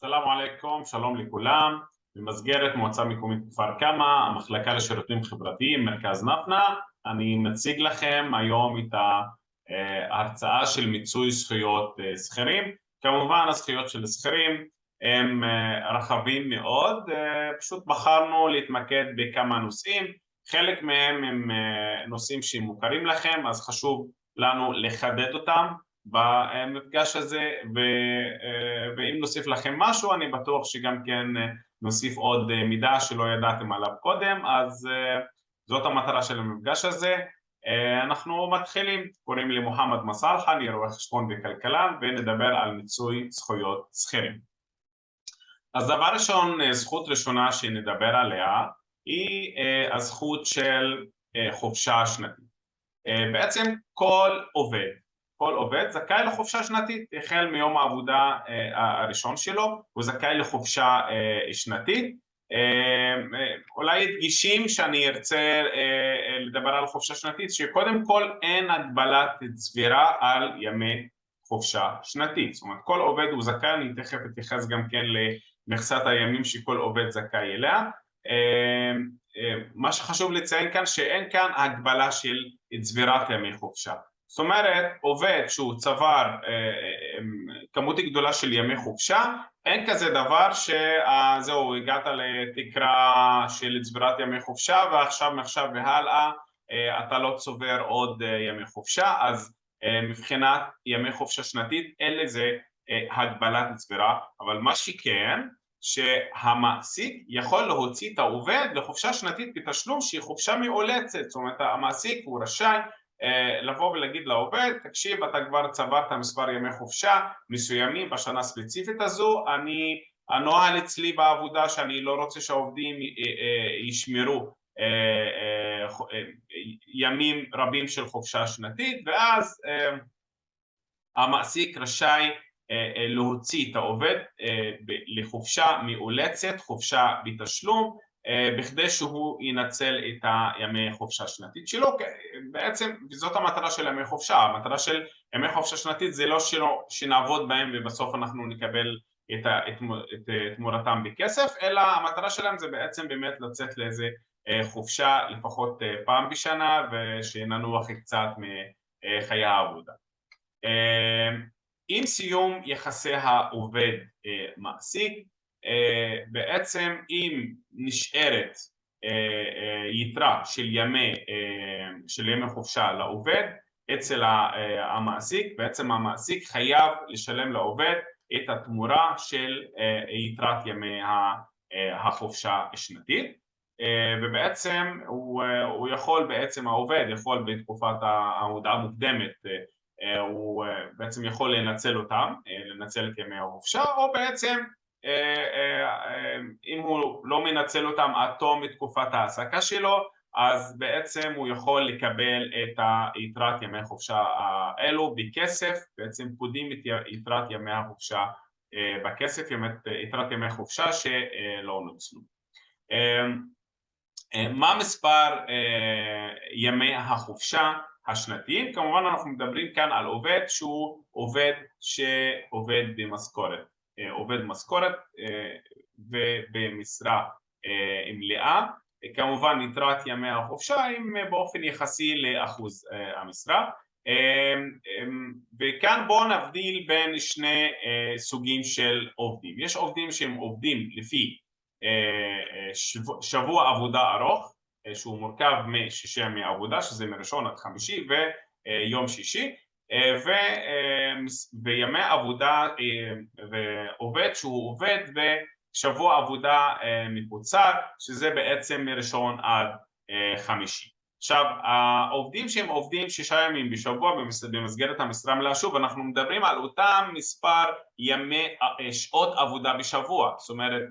סלאם עליכום, שלום לכולם. במסגרת מועצה מקומית כפר קמא, המחלקה לשירותים חברתיים, מרכז נפנה, אני מציג לכם היום את ההרצאה של מיצוי זכויות שכירים. כמובן הזכויות של שכירים הם רחבים מאוד, פשוט בחרנו להתמקד בכמה נושאים, חלק מהם הם נושאים שמוכרים לכם אז חשוב לנו לחדד אותם במפגש הזה ואם נוסיף לכם משהו אני בטוח שגם כן נוסיף עוד מידע שלא ידעתם עליו קודם אז זאת המטרה של המפגש הזה. אנחנו מתחילים, קוראים לי מוחמד מסלחה, אני רואה חשבון וכלכלן ונדבר על מיצוי זכויות שכירים. אז דבר ראשון, זכות ראשונה שנדבר עליה היא הזכות של חופשה שנתית. בעצם כל עובד כל עובד זכאי לחופשה שנתית החל מיום העבודה הראשון שלו הוא זכאי לחופשה שנתית. אולי הדגישים שאני ארצה לדבר על חופשה שנתית שקודם כל אין הגבלת צבירה על ימי חופשה שנתית. זאת אומרת כל עובד הוא זכאי, אני תכף אתייחס גם כן למכסת הימים שכל עובד זכאי אליה. מה שחשוב לציין כאן שאין כאן הגבלה של צבירת ימי חופשה זאת אומרת עובד שהוא צבר כמות גדולה של ימי חופשה אין כזה דבר שזהו הגעת לתקרה של צבירת ימי חופשה ועכשיו מעכשיו והלאה אתה לא צובר עוד ימי חופשה אז מבחינת ימי חופשה שנתית אין לזה הגבלת צבירה. אבל מה שכן שהמעסיק יכול להוציא את העובד לחופשה שנתית בתשלום שהיא חופשה מאולצת. זאת אומרת המעסיק הוא רשאי לבוא ולהגיד לעובד תקשיב אתה כבר צברת מספר ימי חופשה מסוימים בשנה הספציפית הזו אני הנוהל אצלי בעבודה שאני לא רוצה שהעובדים ישמרו ימים רבים של חופשה שנתית ואז המעסיק רשאי להוציא את העובד לחופשה מאולצת, חופשה בתשלום בכדי שהוא ינצל את הימי חופשה שנתית שלו בעצם זאת המטרה של ימי חופשה, המטרה של ימי חופשה שנתית זה לא שנעבוד בהם ובסוף אנחנו נקבל את תמורתם בכסף אלא המטרה שלהם זה בעצם באמת לצאת לאיזה חופשה לפחות פעם בשנה ושננוח קצת מחיי העבודה. עם סיום יחסי העובד מעסיק בעצם אם נשארת יתרה של ימי, של ימי חופשה לעובד אצל המעסיק בעצם המעסיק חייב לשלם לעובד את התמורה של יתרת ימי החופשה השנתית. ובעצם הוא יכול בעצם העובד יכול בתקופת ההודעה המוקדמת הוא בעצם יכול לנצל אותם, לנצל את ימי החופשה או בעצם אם הוא לא מנצל אותם עד תום תקופת ההעסקה שלו אז בעצם הוא יכול לקבל את יתרת ימי החופשה האלו בכסף. בעצם פודים את יתרת ימי החופשה בכסף, יתרת ימי חופשה שלא נוצלו. מה מספר ימי החופשה השנתיים? כמובן אנחנו מדברים כאן על עובד שהוא עובד שעובד במשכורת עובד משכורת ובמשרה מלאה. כמובן יתרת ימי החופשה הם באופן יחסי לאחוז המשרה. וכאן בואו נבדיל בין שני סוגים של עובדים. יש עובדים שהם עובדים לפי שבוע עבודה ארוך שהוא מורכב משישה ימי עבודה שזה מראשון עד חמישי ויום שישי וימי עבודה ועובד שהוא עובד בשבוע עבודה מקוצר שזה בעצם מראשון עד חמישי. עכשיו העובדים שהם עובדים שישה ימים בשבוע במסגרת המשרה מלאה שוב אנחנו מדברים על אותם מספר ימי שעות עבודה בשבוע. זאת אומרת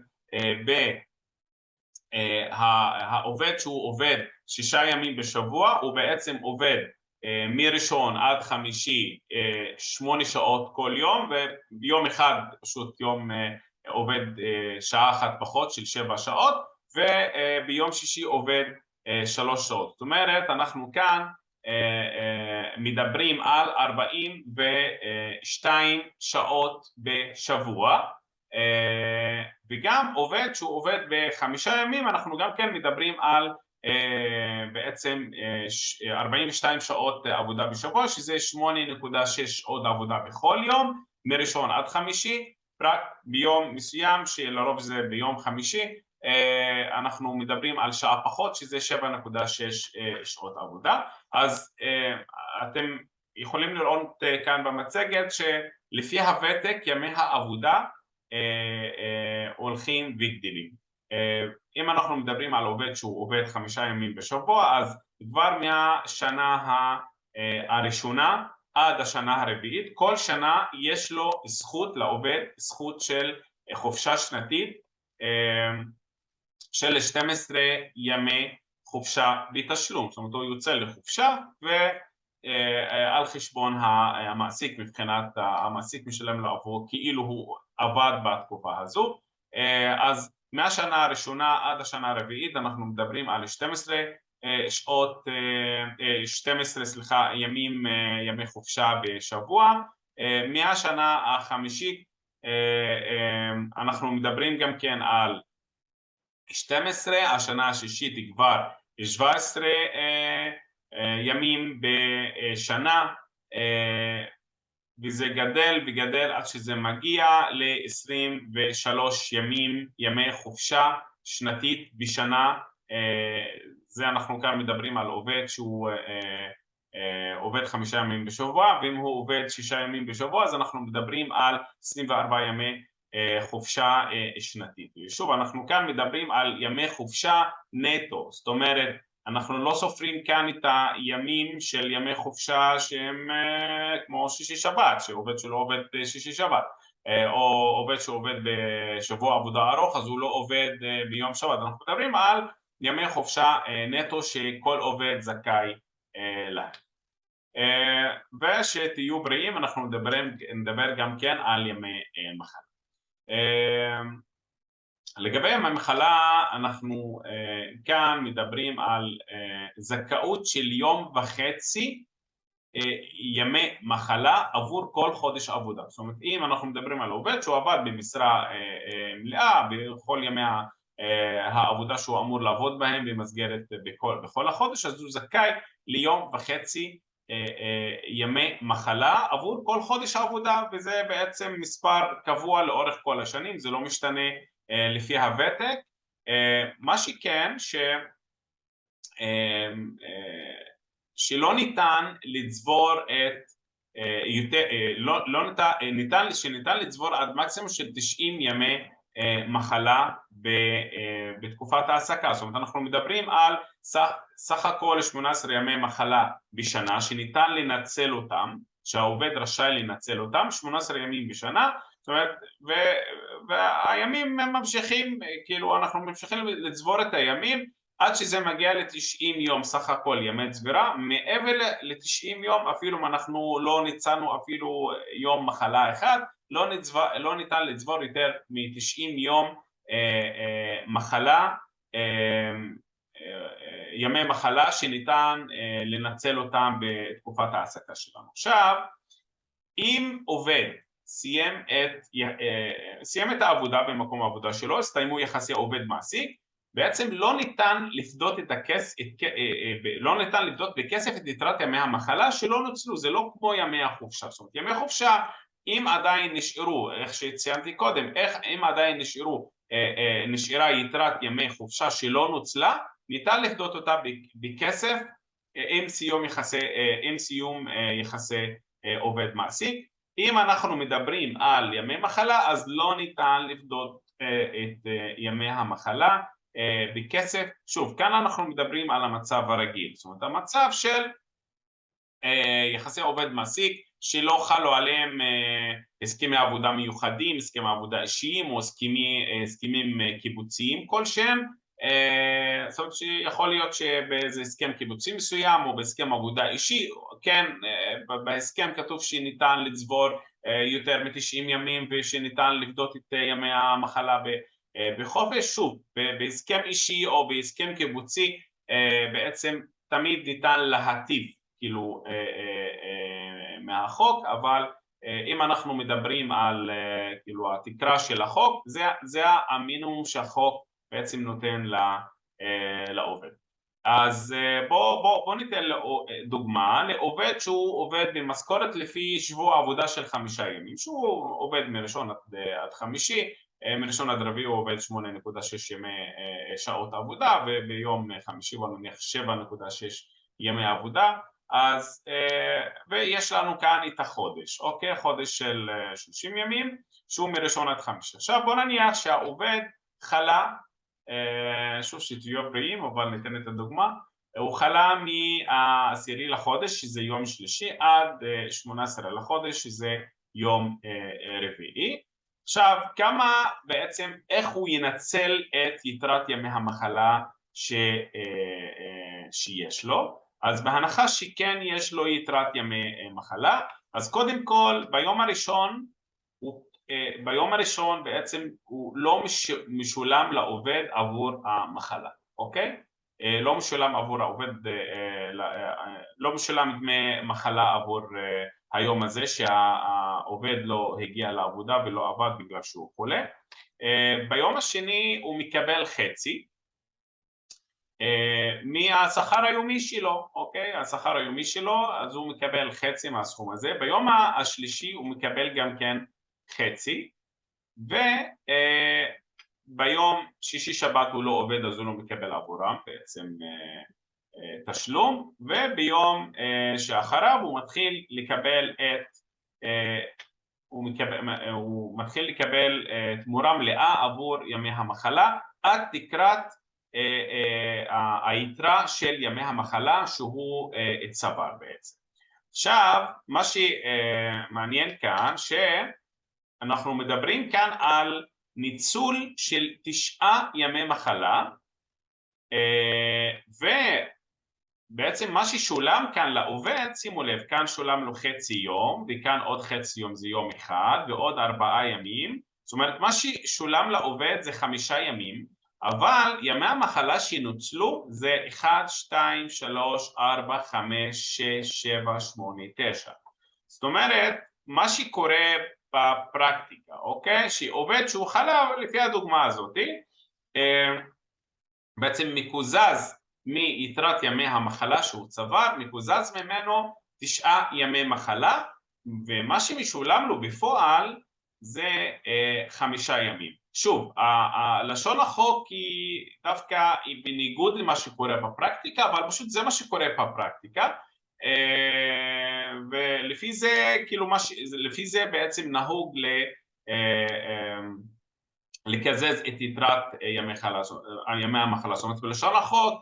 העובד שהוא עובד שישה ימים בשבוע הוא בעצם עובד מראשון עד חמישי שמונה שעות כל יום וביום אחד פשוט יום עובד שעה אחת פחות של שבע שעות וביום שישי עובד שלוש שעות. זאת אומרת אנחנו כאן מדברים על ארבעים ושתיים שעות בשבוע וגם עובד שהוא עובד בחמישה ימים אנחנו גם כן מדברים על בעצם 42 שעות עבודה בשבוע שזה 8.6 שעות עבודה בכל יום מראשון עד חמישי רק ביום מסוים שלרוב זה ביום חמישי אנחנו מדברים על שעה פחות שזה 7.6 שעות עבודה. אז אתם יכולים לראות כאן במצגת שלפי הוותק ימי העבודה הולכים וגדלים אם אנחנו מדברים על עובד שהוא עובד חמישה ימים בשבוע אז כבר מהשנה הראשונה עד השנה הרביעית כל שנה יש לו זכות לעובד זכות של חופשה שנתית של 12 ימי חופשה בתשלום, זאת אומרת הוא יוצא לחופשה ועל חשבון המעסיק מבחינת המעסיק משלם לו עבור כאילו הוא עבד בתקופה הזו. אז מהשנה הראשונה עד השנה הרביעית אנחנו מדברים על 12 שעות, 12 סליחה ימים, ימי חופשה בשבוע. מהשנה החמישית אנחנו מדברים גם כן על 12, השנה השישית היא כבר 17 ימים בשנה וזה גדל וגדל עד שזה מגיע ל-23 ימים, ימי חופשה שנתית בשנה זה אנחנו כאן מדברים על עובד שהוא עובד חמישה ימים בשבוע ואם הוא עובד שישה ימים בשבוע אז אנחנו מדברים על 24 ימי חופשה שנתית. ושוב אנחנו כאן מדברים על ימי חופשה נטו, זאת אומרת אנחנו לא סופרים כאן את הימים של ימי חופשה שהם כמו שישי שבת, שעובד שלא עובד שישי שבת או עובד שעובד בשבוע עבודה ארוך אז הוא לא עובד ביום שבת, אנחנו מדברים על ימי חופשה נטו שכל עובד זכאי להם. ושתהיו בריאים אנחנו נדבר גם כן על ימי מחלה. לגבי ימי מחלה אנחנו כאן מדברים על זכאות של יום וחצי ימי מחלה עבור כל חודש עבודה. זאת אומרת אם אנחנו מדברים על עובד שהוא עבד במשרה מלאה בכל ימי העבודה שהוא אמור לעבוד בהם במסגרת בכל, בכל החודש אז הוא זכאי ליום וחצי ימי מחלה עבור כל חודש העבודה וזה בעצם מספר קבוע לאורך כל השנים, זה לא משתנה לפי הוותק. מה שכן ש... שלא ניתן לצבור את יותר, לא, לא ניתן, ניתן, שניתן לצבור עד מקסימום של 90 ימי מחלה בתקופת העסקה, זאת אומרת אנחנו מדברים על סך, סך הכל 18 ימי מחלה בשנה שניתן לנצל אותם, שהעובד רשאי לנצל אותם, 18 ימים בשנה, זאת אומרת, ו, והימים הם ממשיכים, כאילו אנחנו ממשיכים לצבור את הימים עד שזה מגיע ל-90 יום סך הכל ימי צבירה, מעבר ל-90 יום אפילו אם אנחנו לא ניצלנו אפילו יום מחלה אחד, לא, נצבור, לא ניתן לצבור יותר מ-90 יום מחלה, ימי מחלה שניתן לנצל אותם בתקופת העסקה שלנו. עכשיו, אם עובד סיים את, סיים את העבודה במקום העבודה שלו, הסתיימו יחסי עובד מעסיק, בעצם לא ניתן לפדות את הכסף, לא ניתן לפדות בכסף את יתרת ימי המחלה שלא נוצלו, זה לא כמו ימי החופשה, זאת אומרת ימי חופשה אם עדיין נשארו, איך שציינתי קודם, איך אם עדיין נשארו נשארה יתרת ימי חופשה שלא נוצלה, ניתן לפדות אותה בכסף עם סיום יחסי, עם סיום יחסי עובד מעסיק. אם אנחנו מדברים על ימי מחלה אז לא ניתן לפדות את ימי המחלה בכסף. שוב, כאן אנחנו מדברים על המצב הרגיל, זאת אומרת המצב של יחסי עובד מעסיק שלא חלו עליהם הסכמי עבודה מיוחדים, הסכמי עבודה אישיים או הסכמי, הסכמים קיבוציים כלשהם זאת אומרת שיכול להיות שבאיזה הסכם קיבוצי מסוים או בהסכם עבודה אישי, כן, בהסכם כתוב שניתן לצבור יותר מ-90 ימים ושניתן לפדות את ימי המחלה בחופש, שוב, בהסכם אישי או בהסכם קיבוצי בעצם תמיד ניתן להטיב כאילו מהחוק, אבל אם אנחנו מדברים על כאילו התקרה של החוק זה, זה המינימום שהחוק בעצם נותן לעובד. אז בואו בוא, בוא ניתן דוגמה לעובד שהוא עובד במשכורת לפי שבוע עבודה של חמישה ימים. שהוא עובד מראשון עד חמישי מראשון עד רביעי הוא עובד 8.6 ימי שעות עבודה וביום חמישי בוא נניח 7.6 ימי עבודה. אז ויש לנו כאן את החודש, אוקיי? חודש של 30 ימים שהוא מראשון עד חמישי עכשיו בוא נניח שהעובד חלה שוב שתהיו בריאים אבל ניתן את הדוגמה. הוא חלה מהעשירי לחודש שזה יום שלישי עד 18 לחודש שזה יום רביעי. עכשיו כמה בעצם איך הוא ינצל את יתרת ימי המחלה ש, שיש לו? אז בהנחה שכן יש לו יתרת ימי מחלה אז קודם כל ביום הראשון ביום הראשון בעצם הוא לא משולם לעובד עבור המחלה, אוקיי? לא משולם עבור העובד, לא משולם דמי מחלה עבור היום הזה שהעובד לא הגיע לעבודה ולא עבד בגלל שהוא חולה ביום השני הוא מקבל חצי מהשכר היומי שלו, אוקיי? השכר היומי שלו אז הוא מקבל חצי מהסכום הזה ביום השלישי הוא מקבל גם כן חצי וביום שישי שבת הוא לא עובד אז הוא לא מקבל עבורם בעצם תשלום וביום שאחריו הוא מתחיל לקבל את הוא, מקבל, הוא מתחיל לקבל תמורה מלאה עבור ימי המחלה עד תקרת היתרה של ימי המחלה שהוא צבר בעצם. עכשיו מה שמעניין כאן ש אנחנו מדברים כאן על ניצול של תשעה ימי מחלה ובעצם מה ששולם כאן לעובד, שימו לב, כאן שולם לו חצי יום וכאן עוד חצי יום זה יום אחד ועוד ארבעה ימים. זאת אומרת מה ששולם לעובד זה חמישה ימים אבל ימי המחלה שנוצלו זה 1, 2, 3, 4, 5, 6, 7, 8, 9 זאת אומרת מה שקורה בפרקטיקה, אוקיי? שעובד שהוא חלב לפי הדוגמה הזאת בעצם מקוזז מיתרת ימי המחלה שהוא צבר, מקוזז ממנו תשעה ימי מחלה ומה שמשולם לו בפועל זה חמישה ימים. שוב, לשון החוק היא דווקא היא בניגוד למה שקורה בפרקטיקה אבל פשוט זה מה שקורה בפרקטיקה ולפי זה, כאילו, מה ש... לפי זה בעצם נהוג ל... לקזז את יתרת ימי, חלש... ימי המחלה, זאת אומרת בלשון החוק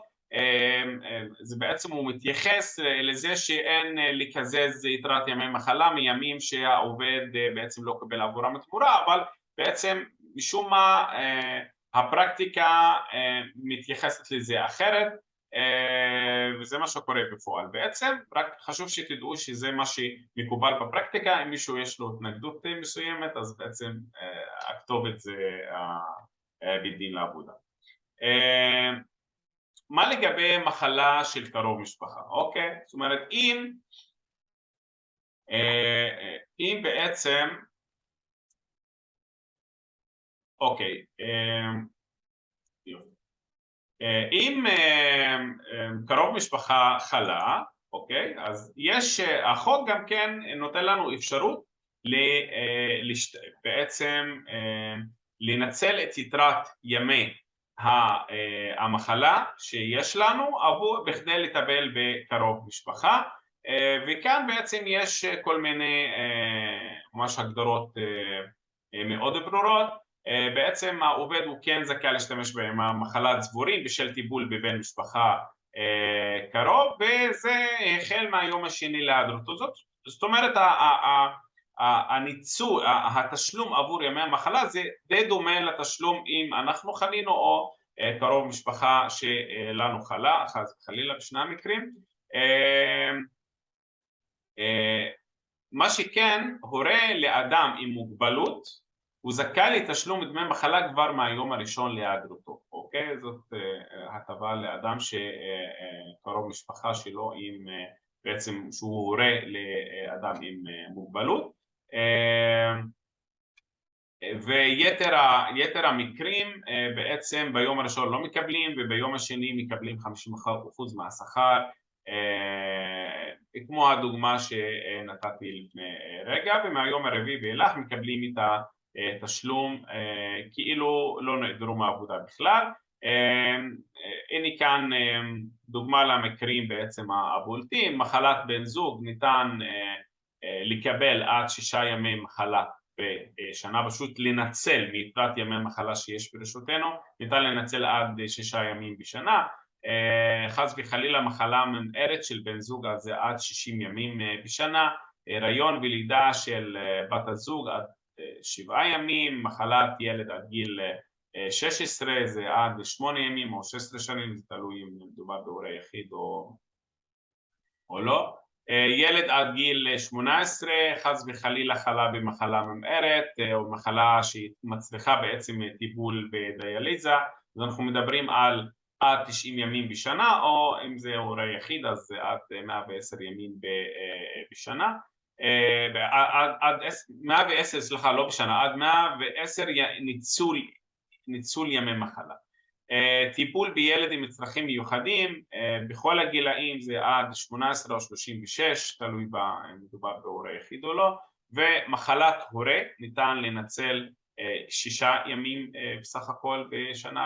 זה בעצם הוא מתייחס לזה שאין לקזז יתרת ימי מחלה מימים שהעובד בעצם לא קבל עבורם תמורה אבל בעצם משום מה הפרקטיקה מתייחסת לזה אחרת וזה מה שקורה בפועל בעצם, רק חשוב שתדעו שזה מה שמקובל בפרקטיקה, אם מישהו יש לו התנגדות מסוימת אז בעצם הכתובת זה בית דין לעבודה. מה לגבי מחלה של קרוב משפחה, אוקיי? זאת אומרת אם אם בעצם אוקיי אם קרוב משפחה חלה, אוקיי, אז יש, החוק גם כן נותן לנו אפשרות בעצם לנצל את יתרת ימי המחלה שיש לנו עבור בכדי לטפל בקרוב משפחה. וכאן בעצם יש כל מיני ממש הגדרות מאוד ברורות בעצם העובד הוא כן זכאי להשתמש בימי המחלה צבורים בשל טיפול בבן משפחה קרוב וזה החל מהיום השני להיעדרותו. זאת, זאת אומרת הניצול, התשלום עבור ימי המחלה זה די דומה לתשלום אם אנחנו חלינו או קרוב משפחה שלנו חלה, חלילה בשני המקרים. מה שכן הורה לאדם עם מוגבלות הוא זכאי לתשלום דמי מחלה כבר מהיום הראשון להיעדרותו, אוקיי? זאת הטבה לאדם שקרוב משפחה שלו עם בעצם שהוא הורה לאדם עם מוגבלות ויתר המקרים בעצם ביום הראשון לא מקבלים וביום השני מקבלים 50% מהשכר כמו הדוגמה שנתתי לפני רגע ומהיום הרביעי ואילך מקבלים את התשלום כאילו לא נעדרו מהעבודה בכלל. הנה כאן דוגמה למקרים בעצם הבולטים. מחלת בן זוג ניתן לקבל עד שישה ימי מחלה בשנה פשוט לנצל מיתרת ימי מחלה שיש ברשותנו ניתן לנצל עד שישה ימים בשנה. חס וחלילה מחלה ממארת של בן זוג אז זה עד שישים ימים בשנה. הריון ולידה של בת הזוג עד שבעה ימים מחלת ילד עד גיל שש עשרה זה עד שמונה ימים או שש עשרה שנים זה תלוי אם מדובר בהורה יחיד או לא. ילד עד גיל שמונה עשרה חס וחלילה חלה במחלה ממארת או מחלה שמצריכה בעצם טיפול בדיאליזה אז אנחנו מדברים על עד תשעים ימים בשנה או אם זה הורה יחיד אז עד מאה ועשר ימים בשנה עד מאה ועשר סליחה לא בשנה עד מאה ועשר ניצול ימי מחלה. טיפול בילד עם צרכים מיוחדים בכל הגילאים זה עד שמונה עשרה או שלושים ושש תלוי אם מדובר בהורה יחיד או לא ומחלת הורה ניתן לנצל שישה ימים בסך הכל בשנה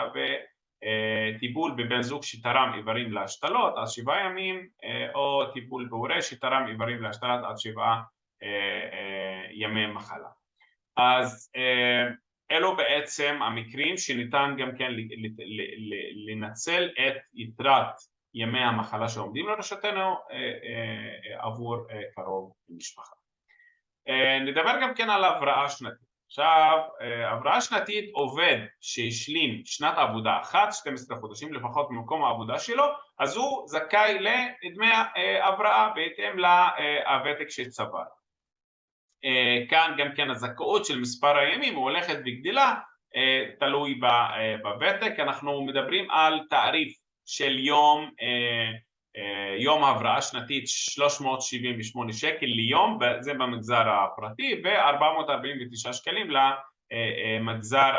וטיפול בבן זוג שתרם איברים להשתלות עד שבעה ימים או טיפול בהורה שתרם איברים להשתלות עד שבעה ימי מחלה אז אלו בעצם המקרים שניתן גם כן לנצל את יתרת ימי המחלה שעומדים לרשותנו עבור קרוב משפחה. נדבר גם כן על הבראה שנתית. עכשיו, הבראה שנתית עובד שהשלים שנת עבודה אחת, 12 חודשים לפחות ממקום העבודה שלו, אז הוא זכאי לדמי הבראה בהתאם לוותק שצבר. כאן גם כן הזכאות של מספר הימים הולכת וגדילה תלוי בוותק, אנחנו מדברים על תעריף של יום, יום הבראה שנתית 378 שקל ליום, זה במגזר הפרטי ו-449 שקלים למגזר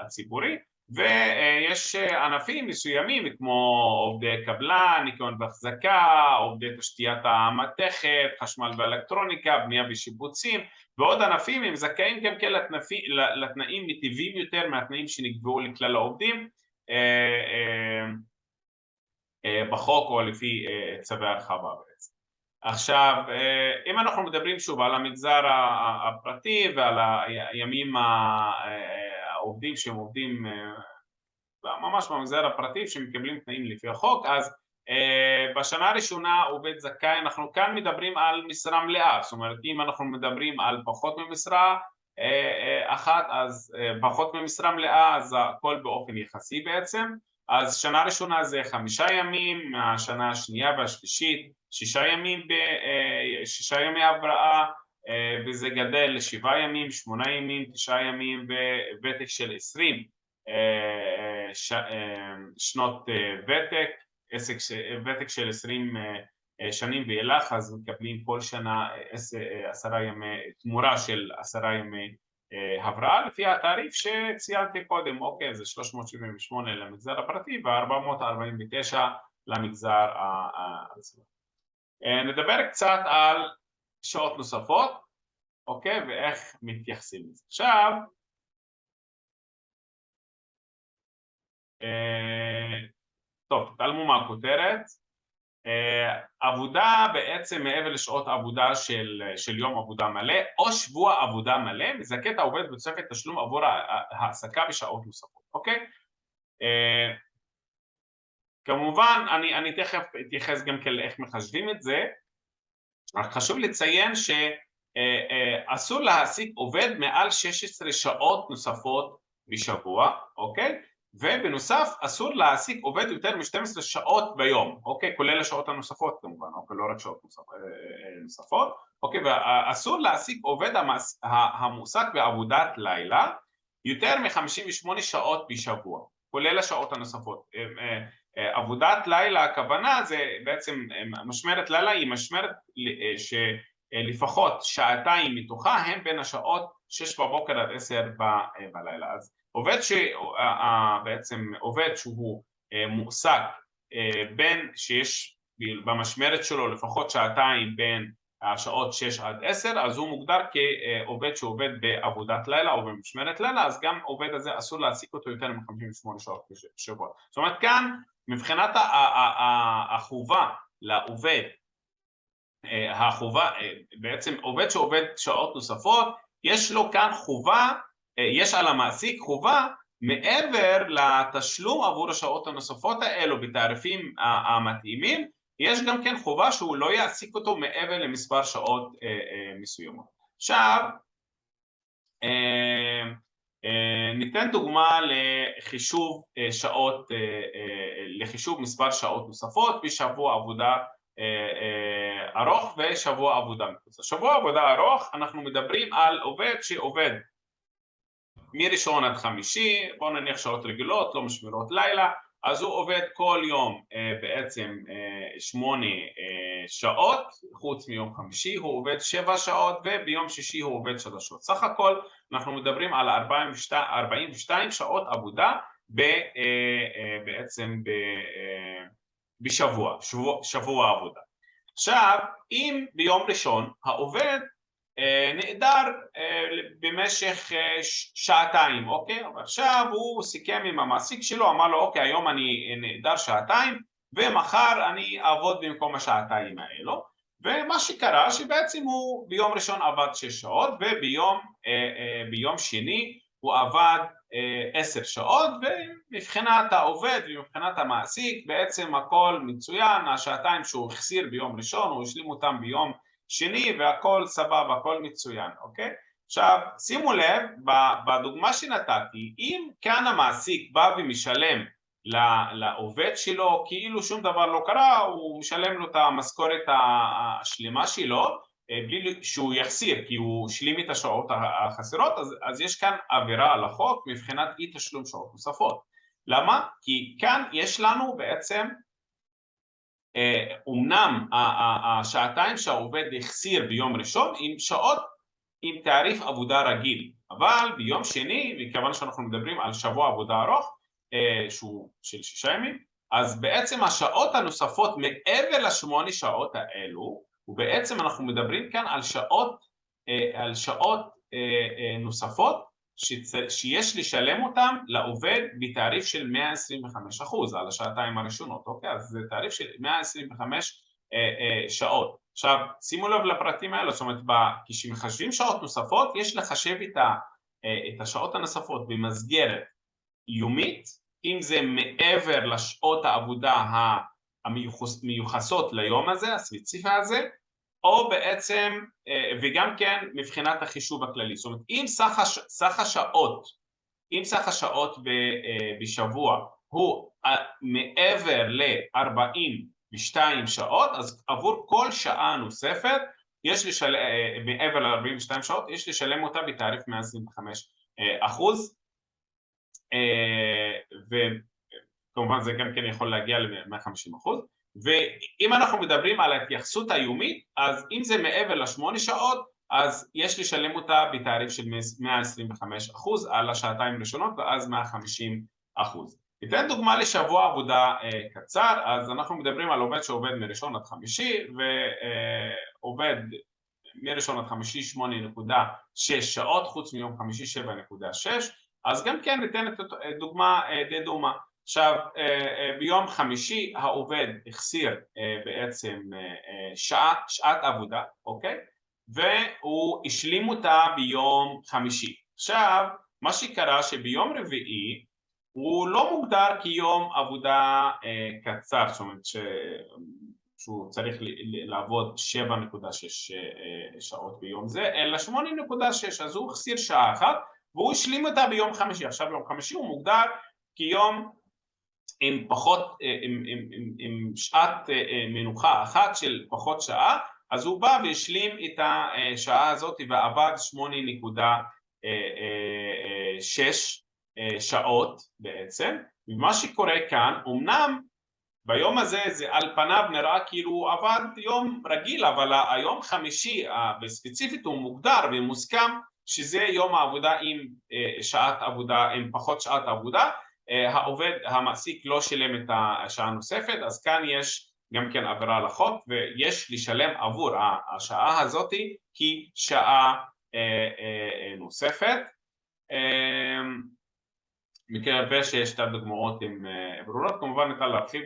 הציבורי. ויש ענפים מסוימים כמו עובדי קבלן, ניקיון והחזקה, עובדי תשתיית המתכת, חשמל ואלקטרוניקה, בנייה ושיפוצים ועוד ענפים הם זכאים גם כן לתנאים מטיבים יותר מהתנאים שנקבעו לכלל העובדים בחוק או לפי צווי הרחבה בעצם. עכשיו אם אנחנו מדברים שוב על המגזר הפרטי ועל הימים העובדים שהם עובדים ממש במגזר הפרטי שמקבלים תנאים לפי החוק אז בשנה הראשונה עובד זכאי אנחנו כאן מדברים על משרה מלאה זאת אומרת אם אנחנו מדברים על פחות ממשרה אחת אז פחות ממשרה מלאה אז הכל באופן יחסי בעצם אז שנה ראשונה זה חמישה ימים, השנה השנייה והשלישית שישה ימים, שישה ימי הבראה וזה גדל לשבעה ימים, שמונה ימים, תשעה ימים וותק של עשרים שנות ותק, ותק של עשרים שנים ואילך אז מקבלים כל שנה עשרה ימי, תמורה של עשרה ימי הבראה לפי התעריף שציינתי קודם, אוקיי זה 378 למגזר הפרטי ו-449 למגזר העצמי. נדבר קצת על שעות נוספות, אוקיי, ואיך מתייחסים לזה. עכשיו, טוב, תעלמו מהכותרת, עבודה בעצם מעבר לשעות עבודה של, של יום עבודה מלא או שבוע עבודה מלא מזכה את העובד בתוספת תשלום עבור העסקה בשעות נוספות, אוקיי? כמובן אני, אני תכף אתייחס גם כן לאיך מחשבים את זה רק חשוב לציין שאסור להעסיק עובד מעל 16 שעות נוספות בשבוע, אוקיי? ובנוסף אסור להעסיק עובד יותר מ-12 שעות ביום, אוקיי? כולל השעות הנוספות כמובן, אוקיי? לא רק שעות נוספות, אוקיי? ואסור להעסיק עובד המועסק בעבודת לילה יותר מ-58 שעות בשבוע, כולל השעות הנוספות. עבודת לילה הכוונה זה בעצם משמרת לילה היא משמרת לפחות שעתיים מתוכה הם בין השעות שש בבוקר עד עשר בלילה. אז עובד שבעצם עובד שהוא מועסק בין שיש במשמרת שלו לפחות שעתיים בין השעות 6 עד 10 אז הוא מוגדר כעובד שעובד בעבודת לילה או במשמרת לילה אז גם עובד הזה אסור להעסיק אותו יותר מ-58 שעות בשבוע. זאת אומרת כאן מבחינת החובה לעובד החובה, בעצם עובד שעובד שעות נוספות יש לו כאן חובה, יש על המעסיק חובה מעבר לתשלום עבור השעות הנוספות האלו בתעריפים המתאימים יש גם כן חובה שהוא לא יעסיק אותו מעבר למספר שעות מסוימות. עכשיו ניתן דוגמה לחישוב שעות, לחישוב מספר שעות נוספות בשבוע עבודה ארוך ושבוע עבודה מקוצר. שבוע עבודה ארוך אנחנו מדברים על עובד שעובד מראשון עד חמישי, בואו נניח שעות רגילות, לא משמרות לילה אז הוא עובד כל יום בעצם שמונה שעות, חוץ מיום חמישי הוא עובד שבע שעות וביום שישי הוא עובד שלוש שעות. סך הכל אנחנו מדברים על 42 שעות עבודה בעצם בשבוע, שבוע, שבוע עבודה. עכשיו, אם ביום ראשון העובד נעדר במשך שעתיים, אוקיי? ועכשיו הוא סיכם עם המעסיק שלו, אמר לו אוקיי היום אני נעדר שעתיים ומחר אני אעבוד במקום השעתיים האלו ומה שקרה שבעצם הוא ביום ראשון עבד שש שעות וביום שני הוא עבד עשר שעות ומבחינת העובד ומבחינת המעסיק בעצם הכל מצוין, השעתיים שהוא החסיר ביום ראשון הוא השלים אותם ביום שני והכל סבבה, הכל מצוין, אוקיי? עכשיו שימו לב, בדוגמה שנתתי, אם כאן המעסיק בא ומשלם לעובד שלו כאילו שום דבר לא קרה, הוא משלם לו את המשכורת השלמה שלו בלי שהוא יחסיר כי הוא השלים את השעות החסרות אז, אז יש כאן עבירה על החוק מבחינת אי תשלום שעות נוספות למה? כי כאן יש לנו בעצם אומנם השעתיים שהעובד החסיר ביום ראשון עם שעות עם תעריף עבודה רגיל. אבל ביום שני, מכיוון שאנחנו מדברים על שבוע עבודה ארוך שהוא של שישה ימים אז בעצם השעות הנוספות מעבר לשמונה שעות האלו ובעצם אנחנו מדברים כאן על שעות, על שעות נוספות שיש לשלם אותן לעובד בתעריף של 125 אחוז על השעתיים הראשונות, אוקיי? אז זה תעריף של 125 שעות. עכשיו שימו לב לפרטים האלה, זאת אומרת כשמחשבים שעות נוספות יש לחשב את השעות הנוספות במסגרת יומית, אם זה מעבר לשעות העבודה המיוחסות ליום הזה, הספציפי הזה, או בעצם, וגם כן מבחינת החישוב הכללי, זאת אומרת אם סך, הש, סך השעות, אם סך השעות בשבוע הוא מעבר ל-42 שעות, אז עבור כל שעה נוספת, יש לשלם, מעבר ל-42 שעות, יש לשלם אותה בתעריף 125 אחוז, וכמובן זה גם כן יכול להגיע ל-150 אחוז, ואם אנחנו מדברים על ההתייחסות היומית, אז אם זה מעבר לשמונה שעות, אז יש לשלם אותה בתעריף של 125 אחוז על השעתיים הראשונות ואז 150 אחוז. ניתן דוגמה לשבוע עבודה אה, קצר, אז אנחנו מדברים על עובד שעובד מראשון עד חמישי ועובד מראשון עד חמישי 8.6 שעות, חוץ מיום חמישי 7.6, אז גם כן ניתן את דוגמה אה, די דומה. עכשיו ביום חמישי העובד החסיר בעצם שעת, שעת עבודה, אוקיי? והוא השלים אותה ביום חמישי. עכשיו מה שקרה שביום רביעי הוא לא מוגדר כיום עבודה קצר, זאת אומרת ש... שהוא צריך לעבוד 7.6 שעות ביום זה, אלא 8.6, אז הוא החסיר שעה אחת והוא השלים אותה ביום חמישי. עכשיו ביום חמישי הוא מוגדר כיום עם פחות, עם, עם, עם, עם שעת מנוחה אחת של פחות שעה, אז הוא בא והשלים את השעה הזאת ועבד 8.6 שעות בעצם, ומה שקורה כאן, אמנם ביום הזה זה על פניו נראה כאילו הוא עבד יום רגיל אבל היום חמישי וספציפית הוא מוגדר ומוסכם שזה יום העבודה עם שעת עבודה, עם פחות שעת עבודה העובד, המעסיק לא שילם את השעה הנוספת אז כאן יש גם כן עבירה על החוק ויש לשלם עבור השעה הזאת כי שעה נוספת מקווה שיש את הדוגמאות עם ברורות, כמובן ניתן להרחיב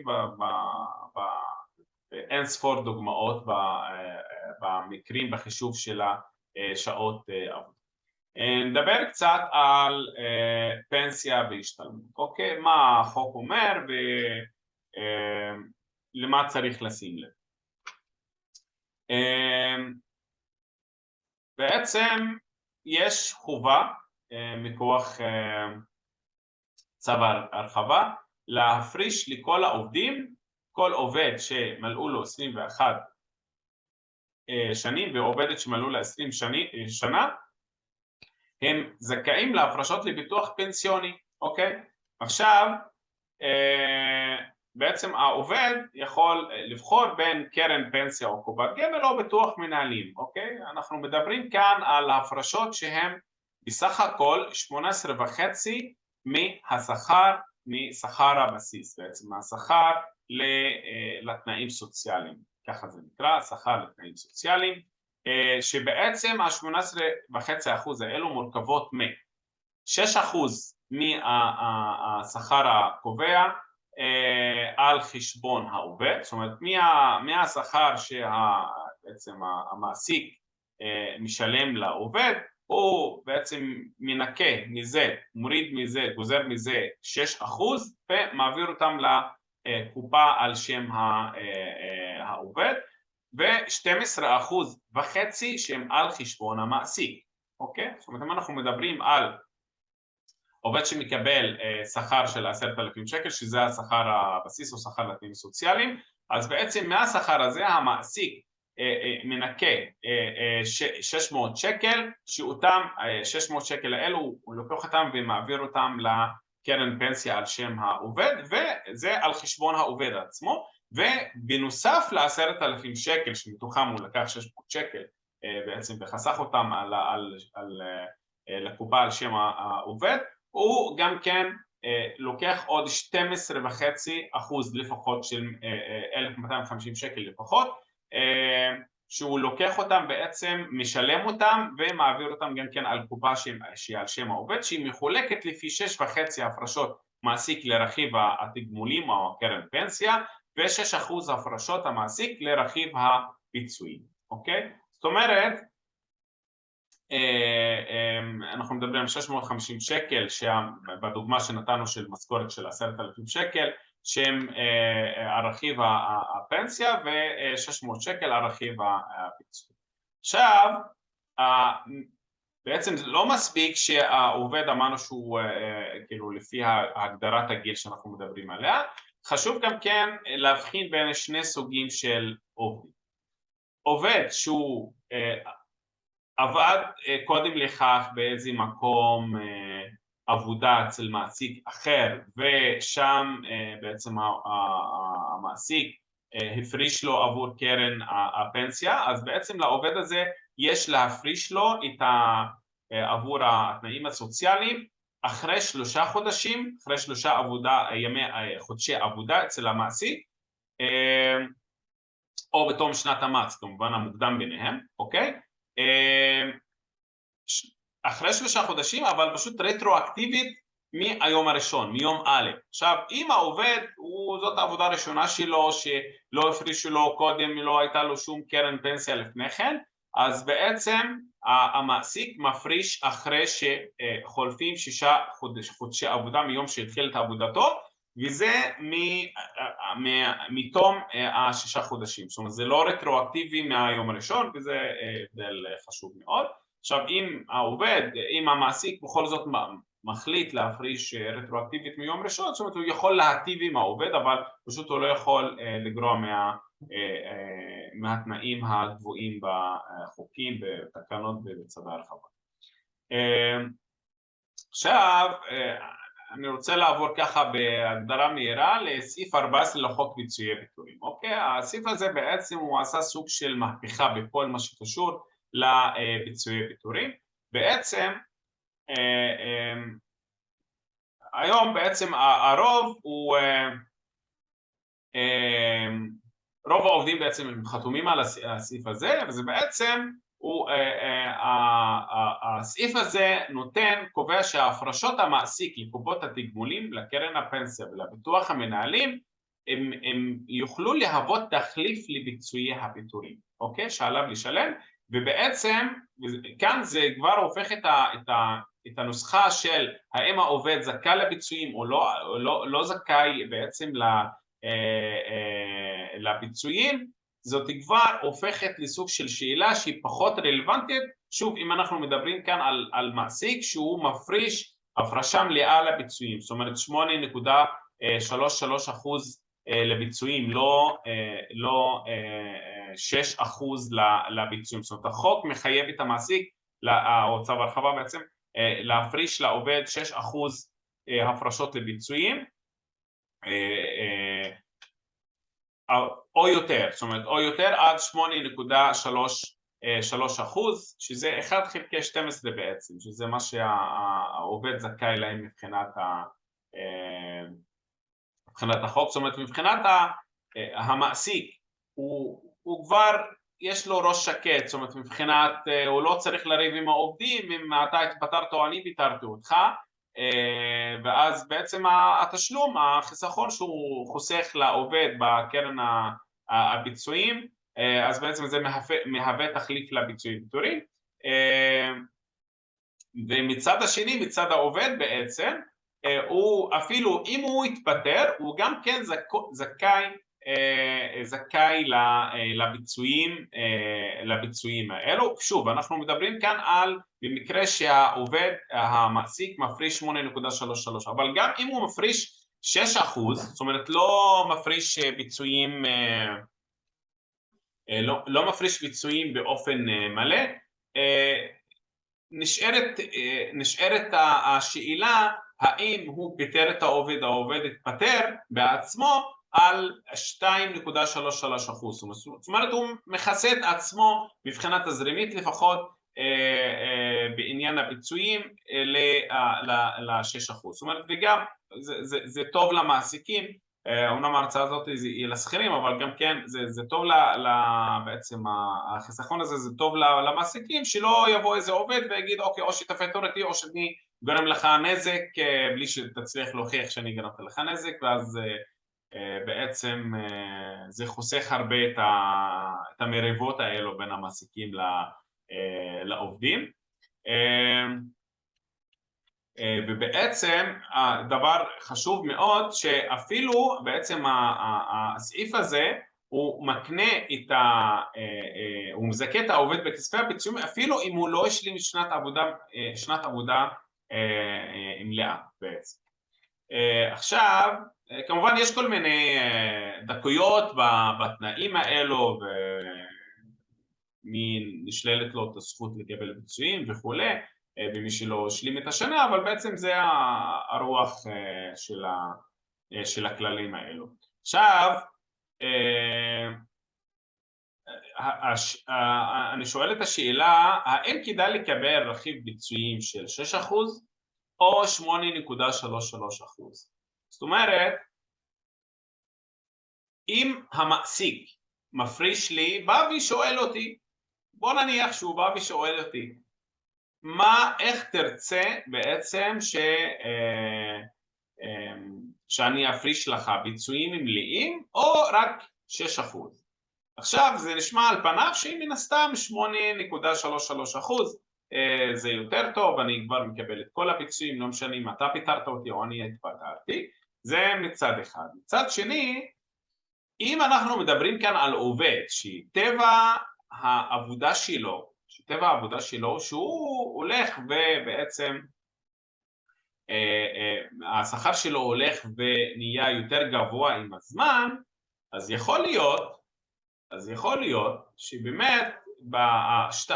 באין ספור דוגמאות במקרים בחישוב של השעות עבודה. נדבר קצת על פנסיה והשתלמות, אוקיי? מה החוק אומר ולמה צריך לשים לב. בעצם יש חובה מכוח צו הרחבה להפריש לכל העובדים, כל עובד שמלאו לו 21 שנים ועובדת שמלאו לה 20 שנה הם זכאים להפרשות לביטוח פנסיוני, אוקיי? עכשיו בעצם העובד יכול לבחור בין קרן פנסיה או קופת גמל או ביטוח מנהלים, אוקיי? אנחנו מדברים כאן על הפרשות שהן בסך הכל 18 וחצי מהשכר, משכר הבסיס בעצם, מהשכר לתנאים סוציאליים, ככה זה נקרא, שכר לתנאים סוציאליים, שבעצם ה-18.5% האלו מורכבות מ-6% מהשכר הקובע על חשבון העובד, זאת אומרת מהשכר שבעצם המעסיק משלם לעובד הוא בעצם מנקה מזה, מוריד מזה, גוזר מזה 6% ומעביר אותם לקופה על שם העובד ו-12% וחצי שהם על חשבון המעסיק, אוקיי? זאת אומרת אם אנחנו מדברים על עובד שמקבל שכר של עשרת אלפים שקל שזה השכר הבסיס או שכר לתנאים סוציאליים אז בעצם מהשכר הזה המעסיק מנקה 600 שקל שאותם 600 שקל האלו הוא לוקח אותם ומעביר אותם לקרן פנסיה על שם העובד וזה על חשבון העובד עצמו ובנוסף לעשרת אלפים שקל שמתוכם הוא לקח 600 שקל בעצם וחסך אותם על, על, על, לקופה על שם העובד הוא גם כן לוקח עוד 12 וחצי אחוז לפחות של 1250 שקל לפחות שהוא לוקח אותם בעצם, משלם אותם ומעביר אותם גם כן על קופה שהיא על שם העובד שהיא מחולקת לפי שש וחצי הפרשות מעסיק לרכיב התגמולים או הקרן פנסיה ושש אחוז הפרשות המעסיק לרכיב הפיצויים, אוקיי? זאת אומרת אנחנו מדברים על 650 שקל בדוגמה שנתנו של משכורת של עשרת אלפים שקל שהם על רכיב הפנסיה ו-600 על רכיב הפיצוי. עכשיו, בעצם זה לא מספיק שהעובד אמרנו שהוא כאילו לפי הגדרת הגיל שאנחנו מדברים עליה, חשוב גם כן להבחין בין שני סוגים של עובדים. עובד שהוא עבד קודם לכך באיזה מקום עבודה אצל מעסיק אחר ושם בעצם המעסיק הפריש לו עבור קרן הפנסיה אז בעצם לעובד הזה יש להפריש לו את עבור התנאים הסוציאליים אחרי שלושה חודשים, אחרי שלושה עבודה, ימי, חודשי עבודה אצל המעסיק או בתום שנת המס כמובן המוקדם ביניהם, אוקיי? אחרי שלושה חודשים אבל פשוט רטרואקטיבית מהיום הראשון, מיום א'. עכשיו אם העובד, הוא, זאת העבודה הראשונה שלו שלא הפרישו לו קודם, לא הייתה לו שום קרן פנסיה לפני כן אז בעצם המעסיק מפריש אחרי שחולפים שישה חודש, חודשי עבודה מיום שהתחיל את עבודתו וזה מתום השישה חודשים, זאת אומרת זה לא רטרואקטיבי מהיום הראשון וזה הבדל חשוב מאוד. עכשיו אם העובד, אם המעסיק בכל זאת מחליט להפריש רטרואקטיבית מיום ראשון, זאת אומרת הוא יכול להטיב עם העובד אבל פשוט הוא לא יכול לגרוע מה, מהתנאים הגבוהים בחוקים, בתקנות ובצווי הרחבה. עכשיו אני רוצה לעבור ככה בהגדרה מהירה לסעיף 14 לחוק פיצויי פיטורים, אוקיי? הסעיף הזה בעצם הוא עשה סוג של מהפכה בכל מה שקשור לפיצויי פיטורים. בעצם היום בעצם הרוב הוא, רוב העובדים בעצם הם חתומים על הסעיף הזה וזה בעצם הוא, אה, אה, הסעיף הזה נותן, קובע שההפרשות המעסיק לקופות התגמולים, לקרן הפנסיה ולביטוח המנהלים הם, הם יוכלו להוות תחליף לביצועי הפיטורים, אוקיי? שעליו לשלם ובעצם כאן זה כבר הופך את, ה, את, ה, את הנוסחה של האם העובד זכאי לביצועים או לא, לא, לא זכאי בעצם אה, לביצועים זאת כבר הופכת לסוג של שאלה שהיא פחות רלוונטית, שוב אם אנחנו מדברים כאן על, על מעסיק שהוא מפריש הפרשה מלאה לביצועים, זאת אומרת 8.33 אחוז אה, לביצועים, לא, אה, לא 6 אה, אחוז לביצועים, זאת אומרת החוק מחייב את המעסיק, או צו הרחבה בעצם, להפריש לעובד 6 אחוז הפרשות לביצועים או יותר, זאת אומרת או יותר עד 8.3 אחוז, שזה 1 חלקי 12 בעצם, שזה מה שהעובד זכאי להם מבחינת, ה, אה, מבחינת החוק, זאת אומרת מבחינת המעסיק הוא, הוא כבר יש לו ראש שקט, זאת אומרת מבחינת, אה, הוא לא צריך לריב עם העובדים אם אתה התפטרת או אני פיטרתי אותך אה, ואז בעצם התשלום, החיסכון שהוא חוסך לעובד בקרן הביצועים, אה, אז בעצם זה מהווה, מהווה תחליף לביצועים פיטורים. אה, ומצד השני, מצד העובד בעצם, הוא אפילו אם הוא יתפטר, הוא גם כן זכאי אה, זכאי אה, לביצועים, אה, לביצועים האלו. שוב, אנחנו מדברים כאן על במקרה שהעובד, המעסיק מפריש 8.33, אבל גם אם הוא מפריש 6 אחוז, זאת אומרת לא מפריש ביצועים, לא, לא מפריש ביצועים באופן מלא, נשארת, נשארת השאלה האם הוא פיטר את העובד, העובד התפטר בעצמו על 2.33 אחוז, זאת אומרת הוא מכסה את עצמו מבחינה תזרימית לפחות אה, אה, בעניין הביצועים אה, ל-6 אחוז, זאת אומרת וגם זה, זה, זה טוב למעסיקים, אומנם ההרצאה הזאת היא לשכירים אבל גם כן זה, זה טוב ל, ל, בעצם החיסכון הזה זה טוב למעסיקים שלא יבוא איזה עובד ויגיד אוקיי או שתפטר אותי או שאני גורם לך נזק בלי שתצליח להוכיח שאני גרמתי לך נזק ואז אה, בעצם אה, זה חוסך הרבה את המריבות האלו בין המעסיקים אה, לעובדים. ובעצם הדבר חשוב מאוד שאפילו בעצם הסעיף הזה הוא מקנה את ה... הוא מזכה את העובד בכספי הפיצויים אפילו אם הוא לא השלים שנת עבודה, שנת עבודה מלאה בעצם. עכשיו כמובן יש כל מיני אה, דקויות בתנאים האלו ומי נשללת לו את הזכות לקבל ביצועים וכולי אה, ומי שלא השלים את השנה אבל בעצם זה הרוח אה, של הכללים האלו. עכשיו אני שואל את השאלה האם כדאי לקבל רכיב ביצועים של 6% או 8.33% זאת אומרת, אם המעסיק מפריש לי, בא ושואל אותי, בוא נניח שהוא בא ושואל אותי, מה, איך תרצה בעצם ש, אה, אה, שאני אפריש לך ביצועים מלאים או רק 6%? עכשיו זה נשמע על פניו שהיא מן הסתם 8.33% אה, זה יותר טוב, אני כבר מקבל את כל הפיצויים, לא משנה אם אתה פיטרת אותי או אני התפטרתי זה מצד אחד. מצד שני, אם אנחנו מדברים כאן על עובד שטבע העבודה שלו, שטבע העבודה שלו שהוא הולך ובעצם אה, אה, השכר שלו הולך ונהיה יותר גבוה עם הזמן, אז יכול להיות, אז יכול להיות שבאמת בשת...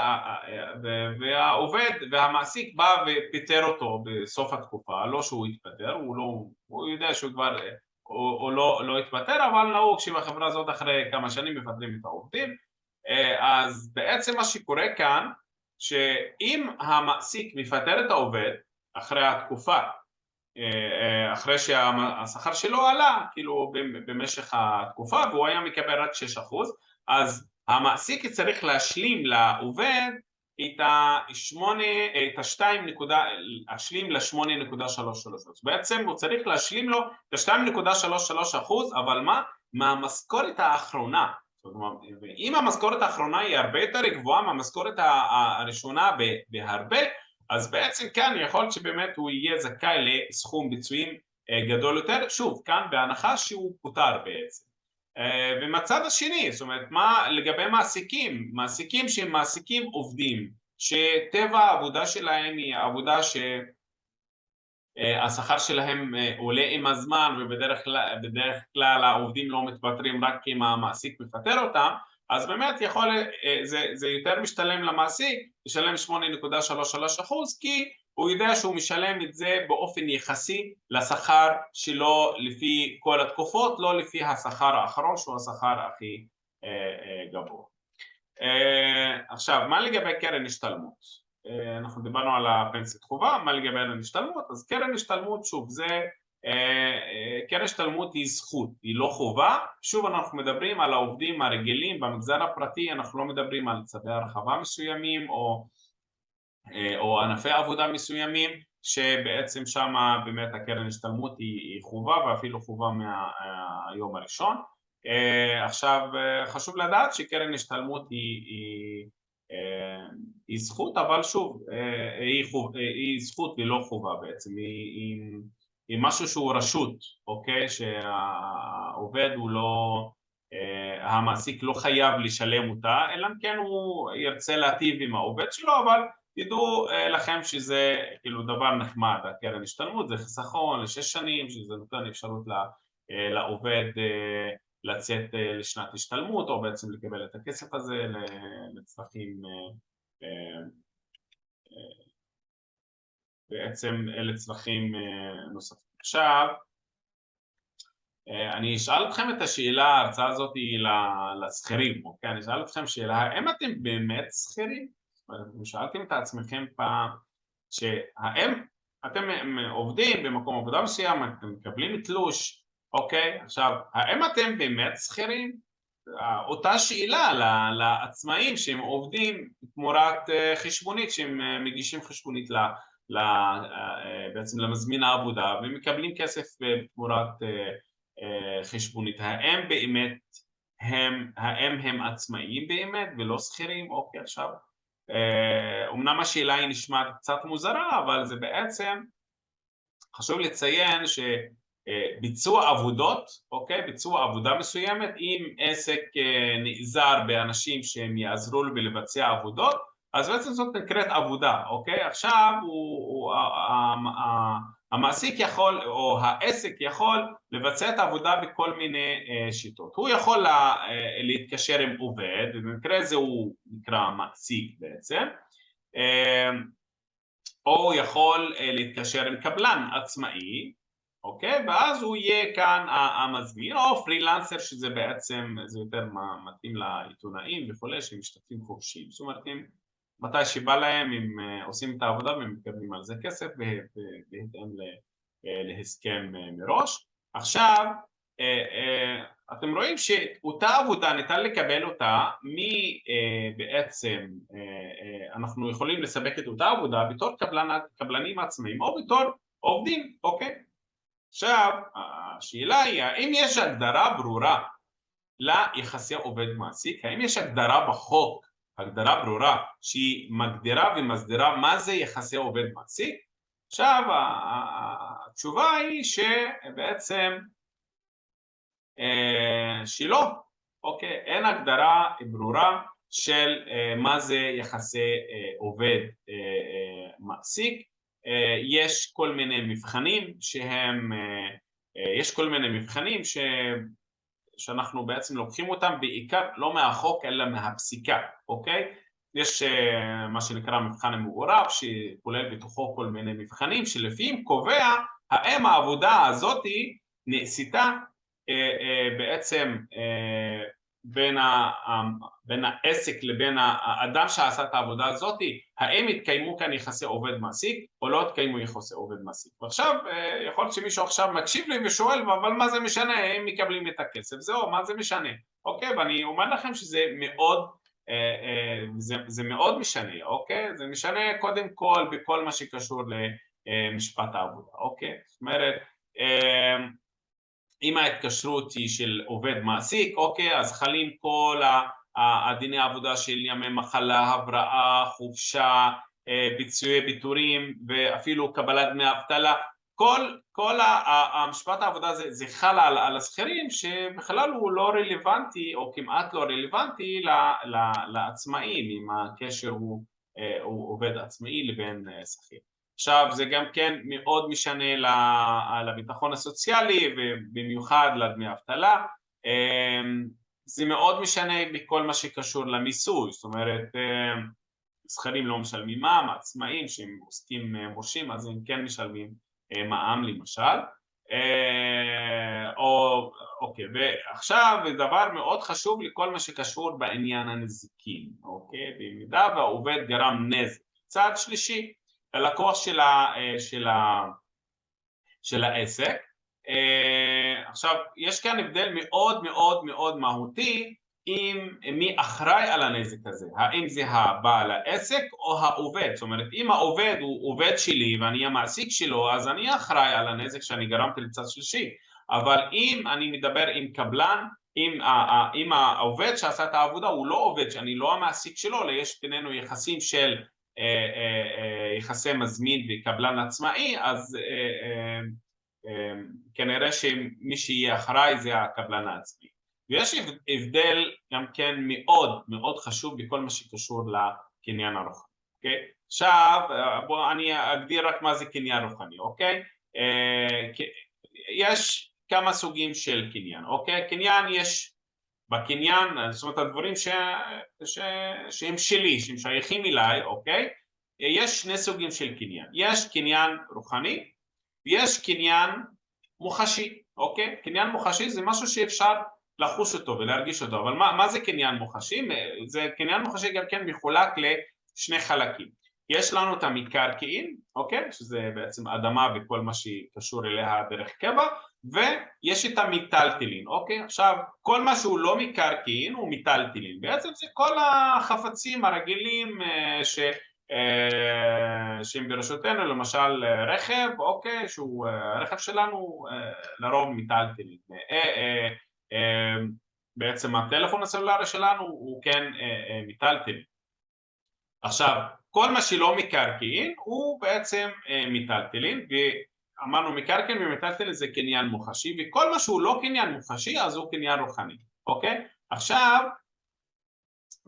והעובד והמעסיק בא ופיטר אותו בסוף התקופה, לא שהוא התפטר, הוא, לא, הוא יודע שהוא כבר, הוא, הוא לא, לא התפטר, אבל נהוג שבחברה הזאת אחרי כמה שנים מפטרים את העובדים, אז בעצם מה שקורה כאן, שאם המעסיק מפטר את העובד אחרי התקופה, אחרי שהשכר שלו עלה, כאילו במשך התקופה והוא היה מקבל רק 6% אז המעסיק צריך להשלים לעובד את ה-2, להשלים ל-8.33 בעצם הוא צריך להשלים לו את ה-2.33 אחוז אבל מה? מהמשכורת האחרונה אם המשכורת האחרונה היא הרבה יותר גבוהה מהמשכורת הראשונה בהרבה אז בעצם כאן יכול להיות שבאמת הוא יהיה זכאי לסכום ביצועים גדול יותר. שוב כאן בהנחה שהוא פוטר בעצם. ומצד השני, זאת אומרת, מה לגבי מעסיקים, מעסיקים שהם מעסיקים עובדים, שטבע העבודה שלהם היא עבודה שהשכר שלהם עולה עם הזמן ובדרך כלל העובדים לא מתפטרים רק אם המעסיק מפטר אותם, אז באמת יכול, זה, זה יותר משתלם למעסיק לשלם 8.33 אחוז כי הוא יודע שהוא משלם את זה באופן יחסי לשכר שלו לפי כל התקופות, לא לפי השכר האחרון שהוא השכר הכי גבוה. עכשיו, מה לגבי קרן השתלמות? אנחנו דיברנו על הפנסיית חובה, מה לגבי קרן השתלמות? אז קרן השתלמות, שוב, זה קרן השתלמות היא זכות, היא לא חובה. שוב, אנחנו מדברים על העובדים הרגילים במגזר הפרטי, אנחנו לא מדברים על צווי הרחבה מסוימים או או ענפי עבודה מסוימים שבעצם שם באמת הקרן השתלמות היא חובה ואפילו חובה מהיום הראשון עכשיו חשוב לדעת שקרן השתלמות היא, היא, היא זכות אבל שוב היא, חוב, היא זכות ולא חובה בעצם היא, היא, היא משהו שהוא רשות אוקיי? שהעובד הוא לא המעסיק לא חייב לשלם אותה אלא אם כן הוא ירצה להטיב עם העובד שלו אבל תדעו לכם שזה כאילו דבר נחמד, הקרן השתלמות זה חיסכון לשש שנים שזה נותן אפשרות לעובד לצאת לשנת השתלמות או בעצם לקבל את הכסף הזה לצרכים בעצם לצרכים נוספים. עכשיו אני אשאל אתכם את השאלה, ההרצאה הזאת היא לשכירים, אוקיי? אני אשאל אתכם שאלה, האם אתם באמת שכירים? שאלתם את עצמכם פעם שהאם אתם עובדים במקום עבודה מסוים, אתם מקבלים תלוש, אוקיי? עכשיו, האם אתם באמת שכירים? אותה שאלה לעצמאים שהם עובדים תמורת חשבונית, שהם מגישים חשבונית ל, בעצם למזמין העבודה ומקבלים כסף תמורת חשבונית. האם באמת הם, האם הם עצמאים באמת ולא שכירים? אוקיי, עכשיו אומנם השאלה היא נשמעת קצת מוזרה אבל זה בעצם חשוב לציין שביצוע עבודות, אוקיי? ביצוע עבודה מסוימת אם עסק נעזר באנשים שהם יעזרו לו בלבצע עבודות אז בעצם זאת נקראת עבודה, אוקיי? עכשיו הוא, הוא, המעסיק יכול או העסק יכול לבצע את העבודה בכל מיני שיטות. הוא יכול לה, להתקשר עם עובד, ובמקרה הזה הוא נקרא מעסיק בעצם, או הוא יכול להתקשר עם קבלן עצמאי, אוקיי? ואז הוא יהיה כאן המזמין, או פרילנסר שזה בעצם, זה יותר מתאים לעיתונאים וכולי, שהם משתתפים חופשיים, זאת אומרת מתי שבא להם הם עושים את העבודה והם מקבלים על זה כסף בהתאם להסכם מראש. עכשיו אתם רואים שאותה עבודה ניתן לקבל אותה מבעצם אנחנו יכולים לספק את אותה עבודה בתור קבלן, קבלנים עצמאים או בתור עובדים, אוקיי? עכשיו השאלה היא האם יש הגדרה ברורה ליחסי עובד מעסיק? האם יש הגדרה בחוק הגדרה ברורה שהיא מגדירה ומסדירה מה זה יחסי עובד מעסיק. עכשיו התשובה היא שבעצם שלא, אוקיי, אין הגדרה ברורה של מה זה יחסי עובד מעסיק. יש כל מיני מבחנים שהם, יש כל מיני מבחנים ש... שאנחנו בעצם לוקחים אותם בעיקר לא מהחוק אלא מהפסיקה, אוקיי? יש מה שנקרא מבחן המעורב שכולל בתוכו כל מיני מבחנים שלפיהם קובע האם העבודה הזאתי נעשתה בעצם בין, ה, בין העסק לבין האדם שעשה את העבודה הזאת, האם התקיימו כאן יחסי עובד מעסיק או לא התקיימו יחסי עובד מעסיק. ועכשיו יכול להיות שמישהו עכשיו מקשיב לי ושואל אבל מה זה משנה, הם מקבלים את הכסף, זהו, מה זה משנה, אוקיי, ואני אומר לכם שזה מאוד, זה, זה מאוד משנה, אוקיי, זה משנה קודם כל בכל מה שקשור למשפט העבודה, אוקיי, זאת אומרת אם ההתקשרות היא של עובד מעסיק, אוקיי, אז חלים כל הדיני העבודה של ימי מחלה, הבראה, חופשה, אה, ביצועי ביטורים ואפילו קבלת דמי אבטלה, כל, כל המשפט העבודה זה, זה חל על, על השכירים שבכלל הוא לא רלוונטי או כמעט לא רלוונטי לעצמאים אם הקשר הוא, אה, הוא עובד עצמאי לבין אה, שכיר עכשיו זה גם כן מאוד משנה לביטחון הסוציאלי ובמיוחד לדמי אבטלה. אמ, זה מאוד משנה בכל מה שקשור למיסוי, זאת אומרת זכרים לא משלמים מע"מ, עצמאים שהם עוסקים אה, מורשים אז הם כן משלמים אה, מע"מ למשל. אה, או, אוקיי, ועכשיו דבר מאוד חשוב לכל מה שקשור בעניין הנזיקים, אוקיי, במידה והעובד גרם נזק, צעד שלישי ללקוח של, אה, של, ה, של העסק. אה, עכשיו, יש כאן הבדל מאוד מאוד מאוד מהותי עם מי אחראי על הנזק הזה, האם זה הבעל העסק או העובד, זאת אומרת אם העובד הוא עובד שלי ואני המעסיק שלו אז אני אחראי על הנזק שאני גרמתי לצד שלישי, אבל אם אני מדבר עם קבלן, אם, אם העובד שעשה את העבודה הוא לא עובד שאני לא המעסיק שלו, אלא יש בינינו יחסים של יחסי מזמין וקבלן עצמאי, אז כנראה שמי שיהיה אחראי זה הקבלן העצמי. ויש הבדל גם כן מאוד מאוד חשוב בכל מה שקשור לקניין הרוחני, אוקיי? עכשיו בואו אני אגדיר רק מה זה קניין רוחני, אוקיי? יש כמה סוגים של קניין, אוקיי? קניין יש בקניין, זאת אומרת הדברים ש... ש... שהם שלי, שהם שייכים אליי, אוקיי? יש שני סוגים של קניין, יש קניין רוחני ויש קניין מוחשי, אוקיי? קניין מוחשי זה משהו שאפשר לחוש אותו ולהרגיש אותו, אבל מה, מה זה קניין מוחשי? זה קניין מוחשי גם כן מחולק לשני חלקים יש לנו את המקרקעין, אוקיי? שזה בעצם אדמה וכל מה שקשור אליה דרך קבע ויש את המיטלטלין, אוקיי? עכשיו, כל מה שהוא לא מקרקעין הוא מיטלטלין, בעצם זה כל החפצים הרגילים אה, ש... אה, שהם ברשותנו, למשל רכב, אוקיי, שהוא אה, רכב שלנו לרוב מיטלטלין. בעצם הטלפון הסלולרי שלנו הוא כן מיטלטלין. עכשיו, כל מה שלא מקרקעין הוא בעצם מיטלטלין אמרנו מקרקעין ומיטלטלין זה קניין מוחשי וכל מה שהוא לא קניין מוחשי אז הוא קניין רוחני, אוקיי? עכשיו,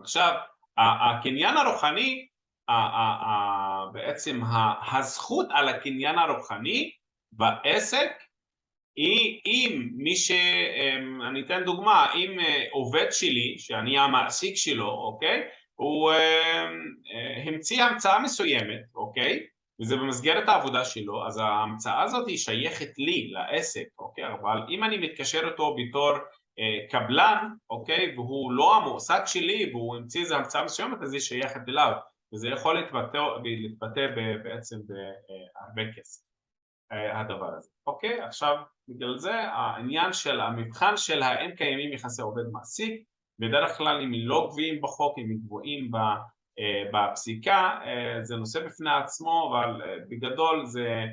עכשיו הקניין הרוחני בעצם הזכות על הקניין הרוחני בעסק היא אם מי ש... אמ, אני אתן דוגמה, אם אה, עובד שלי, שאני המעסיק שלו, אוקיי? הוא אמ, אה, המציא המצאה מסוימת, אוקיי? וזה במסגרת העבודה שלו, אז ההמצאה הזאת היא שייכת לי, לעסק, אוקיי? אבל אם אני מתקשר אותו בתור אה, קבלן, אוקיי? והוא לא המועסק שלי והוא המציא איזה המצאה מסוימת, אז היא שייכת אליו, וזה יכול להתבטא, להתבטא בעצם בהרבה כסף, אה, הדבר הזה, אוקיי? עכשיו, בגלל זה העניין של המבחן של האם קיימים יחסי עובד מעסיק, בדרך כלל אם הם לא גבוהים בחוק, אם הם גבוהים ב... אה, בפסיקה אה, זה נושא בפני עצמו אבל אה, בגדול זה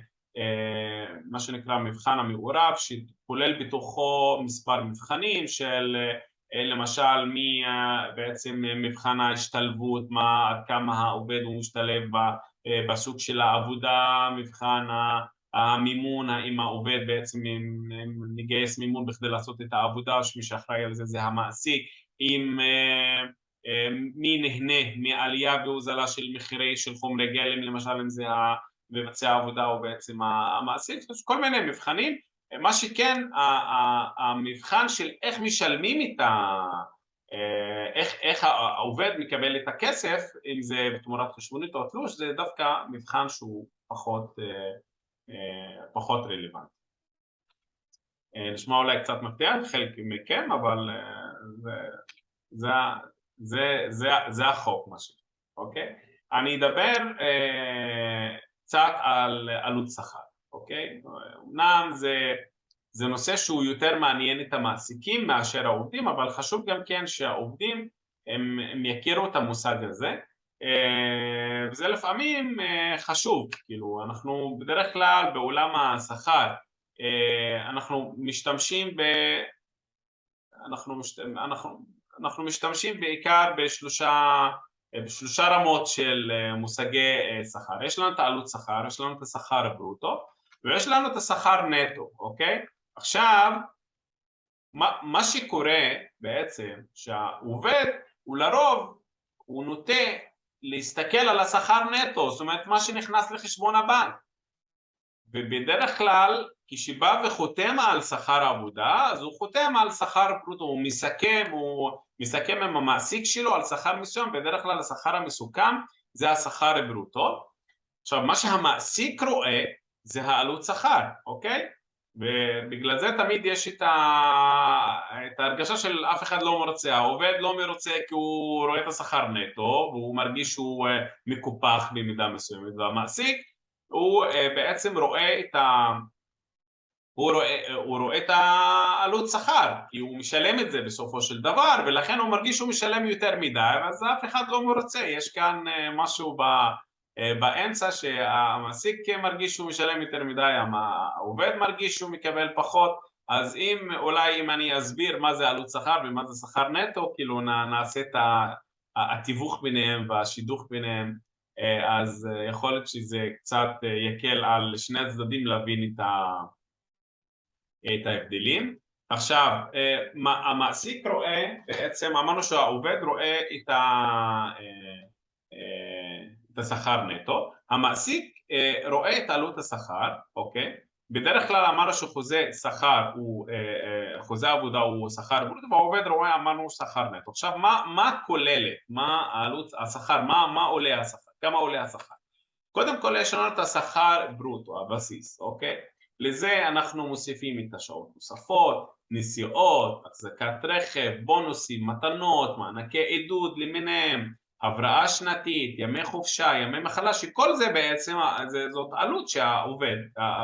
מה שנקרא מבחן המעורב שכולל בתוכו מספר מבחנים של למשל מי בעצם מבחן ההשתלבות, מה, כמה העובד הוא משתלב בסוג של העבודה, מבחן המימון, האם העובד בעצם מגייס מימון בכדי לעשות את העבודה, שמי שאחראי על זה זה המעסיק, אם מי נהנה מעלייה והוזלה של מחירי של חומרי גלם למשל אם זה מבצע העבודה או בעצם המעסיק, יש כל מיני מבחנים מה שכן, המבחן של איך משלמים את ה... איך, איך העובד מקבל את הכסף, אם זה בתמורת חשבונית או תלוש, זה דווקא מבחן שהוא פחות, פחות רלוונטי. נשמע אולי קצת מפתיע לחלק מכם, אבל זה, זה, זה, זה, זה החוק, מה ש... אוקיי? אני אדבר אה, קצת על עלות שכר, אוקיי? אמנם זה, זה נושא שהוא יותר מעניין את המעסיקים מאשר העובדים, אבל חשוב גם כן שהעובדים הם, הם יכירו את המושג הזה, אה, וזה לפעמים אה, חשוב, כאילו אנחנו בדרך כלל בעולם השכר אה, אנחנו משתמשים ב... אנחנו, משת... אנחנו, אנחנו משתמשים בעיקר בשלושה בשלושה רמות של אה, מושגי אה, שכר. יש לנו את העלות שכר, יש לנו את השכר הברוטו ויש לנו את השכר נטו, אוקיי? עכשיו, מה, מה שקורה בעצם שהעובד הוא לרוב, הוא נוטה להסתכל על השכר נטו, זאת אומרת מה שנכנס לחשבון הבנק ובדרך כלל כשבא וחותם על שכר עבודה אז הוא חותם על שכר ברוטו, הוא מסכם, הוא מסכם עם המעסיק שלו על שכר מסוים, בדרך כלל השכר המסוכם זה השכר ברוטו. עכשיו מה שהמעסיק רואה זה העלות שכר, אוקיי? ובגלל זה תמיד יש את, ה... את ההרגשה של אף אחד לא מרוצה, העובד לא מרוצה כי הוא רואה את השכר נטו והוא מרגיש שהוא אה, מקופח במידה מסוימת והמעסיק הוא אה, בעצם רואה את ה... הוא רואה, הוא רואה את העלות שכר, כי הוא משלם את זה בסופו של דבר, ולכן הוא מרגיש שהוא משלם יותר מדי, אז אף אחד לא מרוצה, יש כאן אה, משהו אה, באמצע שהמעסיק מרגיש שהוא משלם יותר מדי, העובד מרגיש שהוא מקבל פחות, אז אם אולי אם אני אסביר מה זה עלות שכר ומה זה שכר נטו, כאילו נעשה את התיווך ביניהם והשידוך ביניהם, אה, אז יכול להיות שזה קצת יקל על שני הצדדים להבין את ה... את ההבדלים. עכשיו, אה, המעסיק רואה, בעצם אמרנו שהעובד רואה את, ה, אה, אה, את השכר נטו, המעסיק רואה את עלות השכר, אוקיי? בדרך כלל אמרנו שחוזה שכר הוא, חוזה עבודה הוא שכר ברוטו והעובד רואה אמרנו שכר נטו. עכשיו מה, מה כוללת, מה העלות השכר, מה, מה עולה השכר, כמה עולה השכר? קודם כל יש לנו את השכר ברוטו, הבסיס, אוקיי? לזה אנחנו מוסיפים את השעות נוספות, נסיעות, החזקת רכב, בונוסים, מתנות, מענקי עידוד למיניהם, הבראה שנתית, ימי חופשה, ימי מחלה, שכל זה בעצם, זאת עלות שהעובד,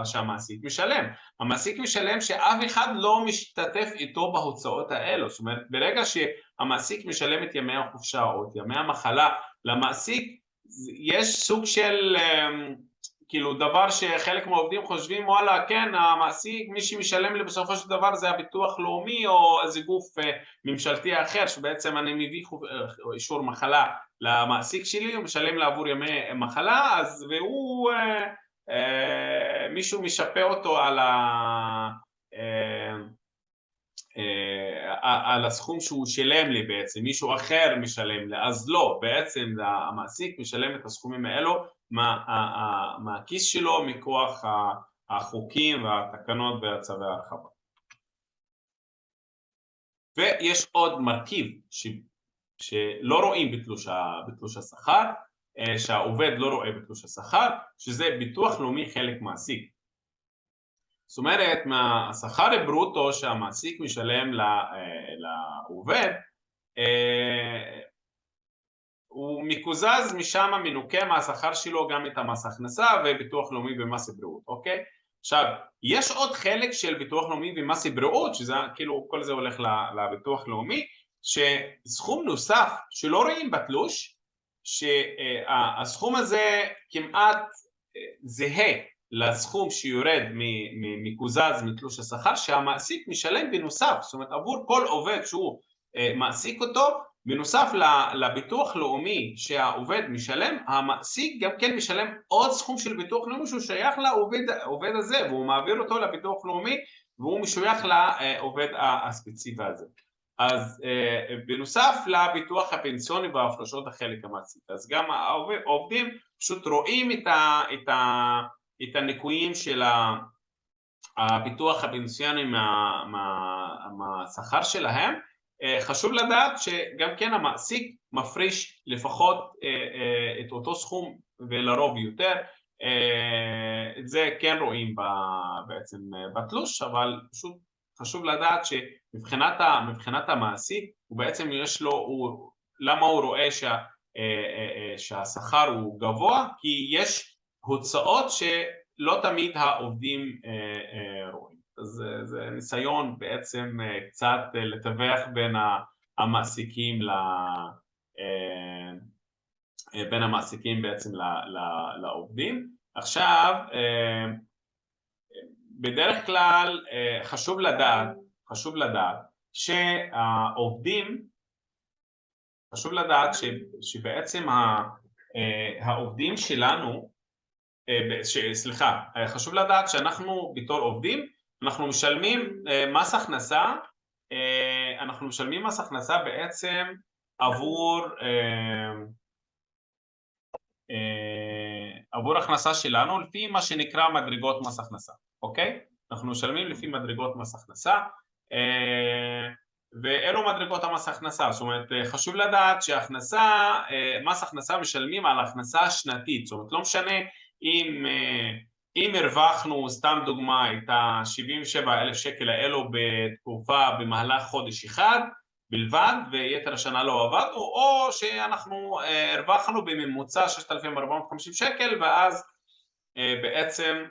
שהמעסיק משלם. המעסיק משלם שאף אחד לא משתתף איתו בהוצאות האלו, זאת אומרת ברגע שהמעסיק משלם את ימי החופשה או את ימי המחלה למעסיק, יש סוג של אמ, כאילו דבר שחלק מהעובדים חושבים וואלה כן המעסיק מי שמשלם לי בסופו של דבר זה הביטוח לאומי או איזה גוף אה, ממשלתי אחר שבעצם אני מביא אה, אישור מחלה למעסיק שלי הוא משלם לי עבור ימי מחלה אז והוא אה, אה, מישהו משפה אותו על, ה, אה, אה, על הסכום שהוא שילם לי בעצם מישהו אחר משלם לי אז לא בעצם המעסיק משלם את הסכומים האלו מהכיס שלו מכוח החוקים והתקנות והצווי ההרחבה. ויש עוד מרכיב ש, שלא רואים בתלוש, בתלוש השכר, אה, שהעובד לא רואה בתלוש השכר, שזה ביטוח לאומי חלק מעסיק. זאת אומרת, מהשכר הברוטו שהמעסיק משלם אה, לעובד, אה, הוא מקוזז משם מנוכה מהשכר שלו גם את המס הכנסה וביטוח לאומי ומס בריאות, אוקיי? עכשיו, יש עוד חלק של ביטוח לאומי ומס בריאות, שזה כאילו כל זה הולך לביטוח לאומי, שסכום נוסף שלא רואים בתלוש, שהסכום הזה כמעט אה, זהה לסכום שיורד מקוזז מתלוש השכר שהמעסיק משלם בנוסף, זאת אומרת עבור כל עובד שהוא אה, מעסיק אותו בנוסף לביטוח לאומי שהעובד משלם, המעסיק גם כן משלם עוד סכום של ביטוח לאומי שהוא שייך לעובד הזה והוא מעביר אותו לביטוח לאומי והוא משוייך לעובד הספציפי הזה. אז אה, בנוסף לביטוח הפנסיוני וההפרשות החלק המעסיק, אז גם העובדים פשוט רואים את, ה, את, ה, את הניקויים של הביטוח הפנסיוני מה, מה, מהשכר שלהם, חשוב לדעת שגם כן המעסיק מפריש לפחות את אותו סכום ולרוב יותר, את זה כן רואים בעצם בתלוש, אבל פשוט חשוב לדעת שמבחינת המעסיק הוא בעצם יש לו, הוא, למה הוא רואה שה, שהשכר הוא גבוה? כי יש הוצאות שלא תמיד העובדים רואים. אז זה ניסיון בעצם קצת לתווך בין המעסיקים ל... בין המעסיקים בעצם לעובדים. עכשיו, בדרך כלל חשוב לדעת, חשוב לדעת שהעובדים, חשוב לדעת שבעצם העובדים שלנו, סליחה, חשוב לדעת שאנחנו בתור עובדים, אנחנו משלמים מס הכנסה, אנחנו משלמים מס הכנסה בעצם עבור עבור הכנסה שלנו לפי מה שנקרא מדרגות מס הכנסה, אוקיי? אנחנו משלמים לפי מדרגות מס הכנסה ואלו מדרגות המס הכנסה, זאת אומרת חשוב לדעת שהכנסה, מס הכנסה משלמים על הכנסה שנתית, זאת אומרת לא משנה אם, אם הרווחנו, סתם דוגמה, את ה-77 אלף שקל האלו בתקופה במהלך חודש אחד בלבד ויתר השנה לא עבדנו, או שאנחנו הרווחנו בממוצע 6,450 שקל ואז בעצם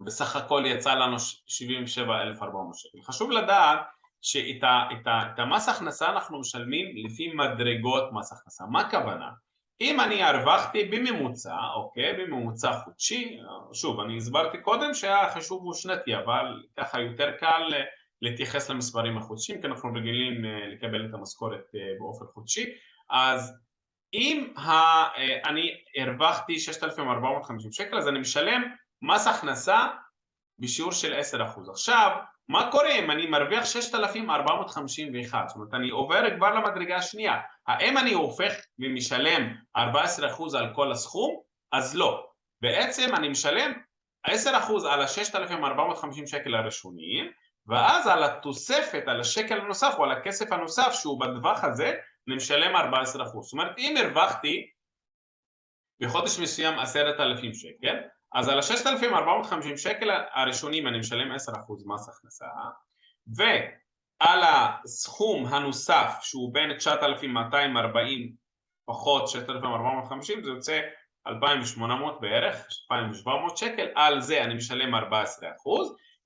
בסך הכל יצא לנו 77,400 שקל. חשוב לדעת שאת המס הכנסה אנחנו משלמים לפי מדרגות מס הכנסה. מה הכוונה? אם אני הרווחתי בממוצע, אוקיי, בממוצע חודשי, שוב, אני הסברתי קודם שהחישוב הוא שנתי, אבל ככה יותר קל להתייחס למספרים החודשיים, כי אנחנו רגילים לקבל את המשכורת באופן חודשי, אז אם אני הרווחתי 6,450 שקל, אז אני משלם מס הכנסה בשיעור של 10%. עכשיו, מה קורה אם אני מרוויח 6,451? זאת אומרת, אני עובר כבר למדרגה השנייה. האם אני הופך ומשלם 14% על כל הסכום? אז לא. בעצם אני משלם 10% על ה-6,450 שקל הראשוניים, ואז על התוספת, על השקל הנוסף או על הכסף הנוסף שהוא בטווח הזה, אני משלם 14%. זאת אומרת, אם הרווחתי בחודש מסוים 10,000 שקל, אז על ה-6,450 שקל הראשונים אני משלם 10% מס הכנסה, ועל הסכום הנוסף שהוא בין 9,240 פחות 6,450 זה יוצא 2,800 בערך, 2,700 שקל, על זה אני משלם 14%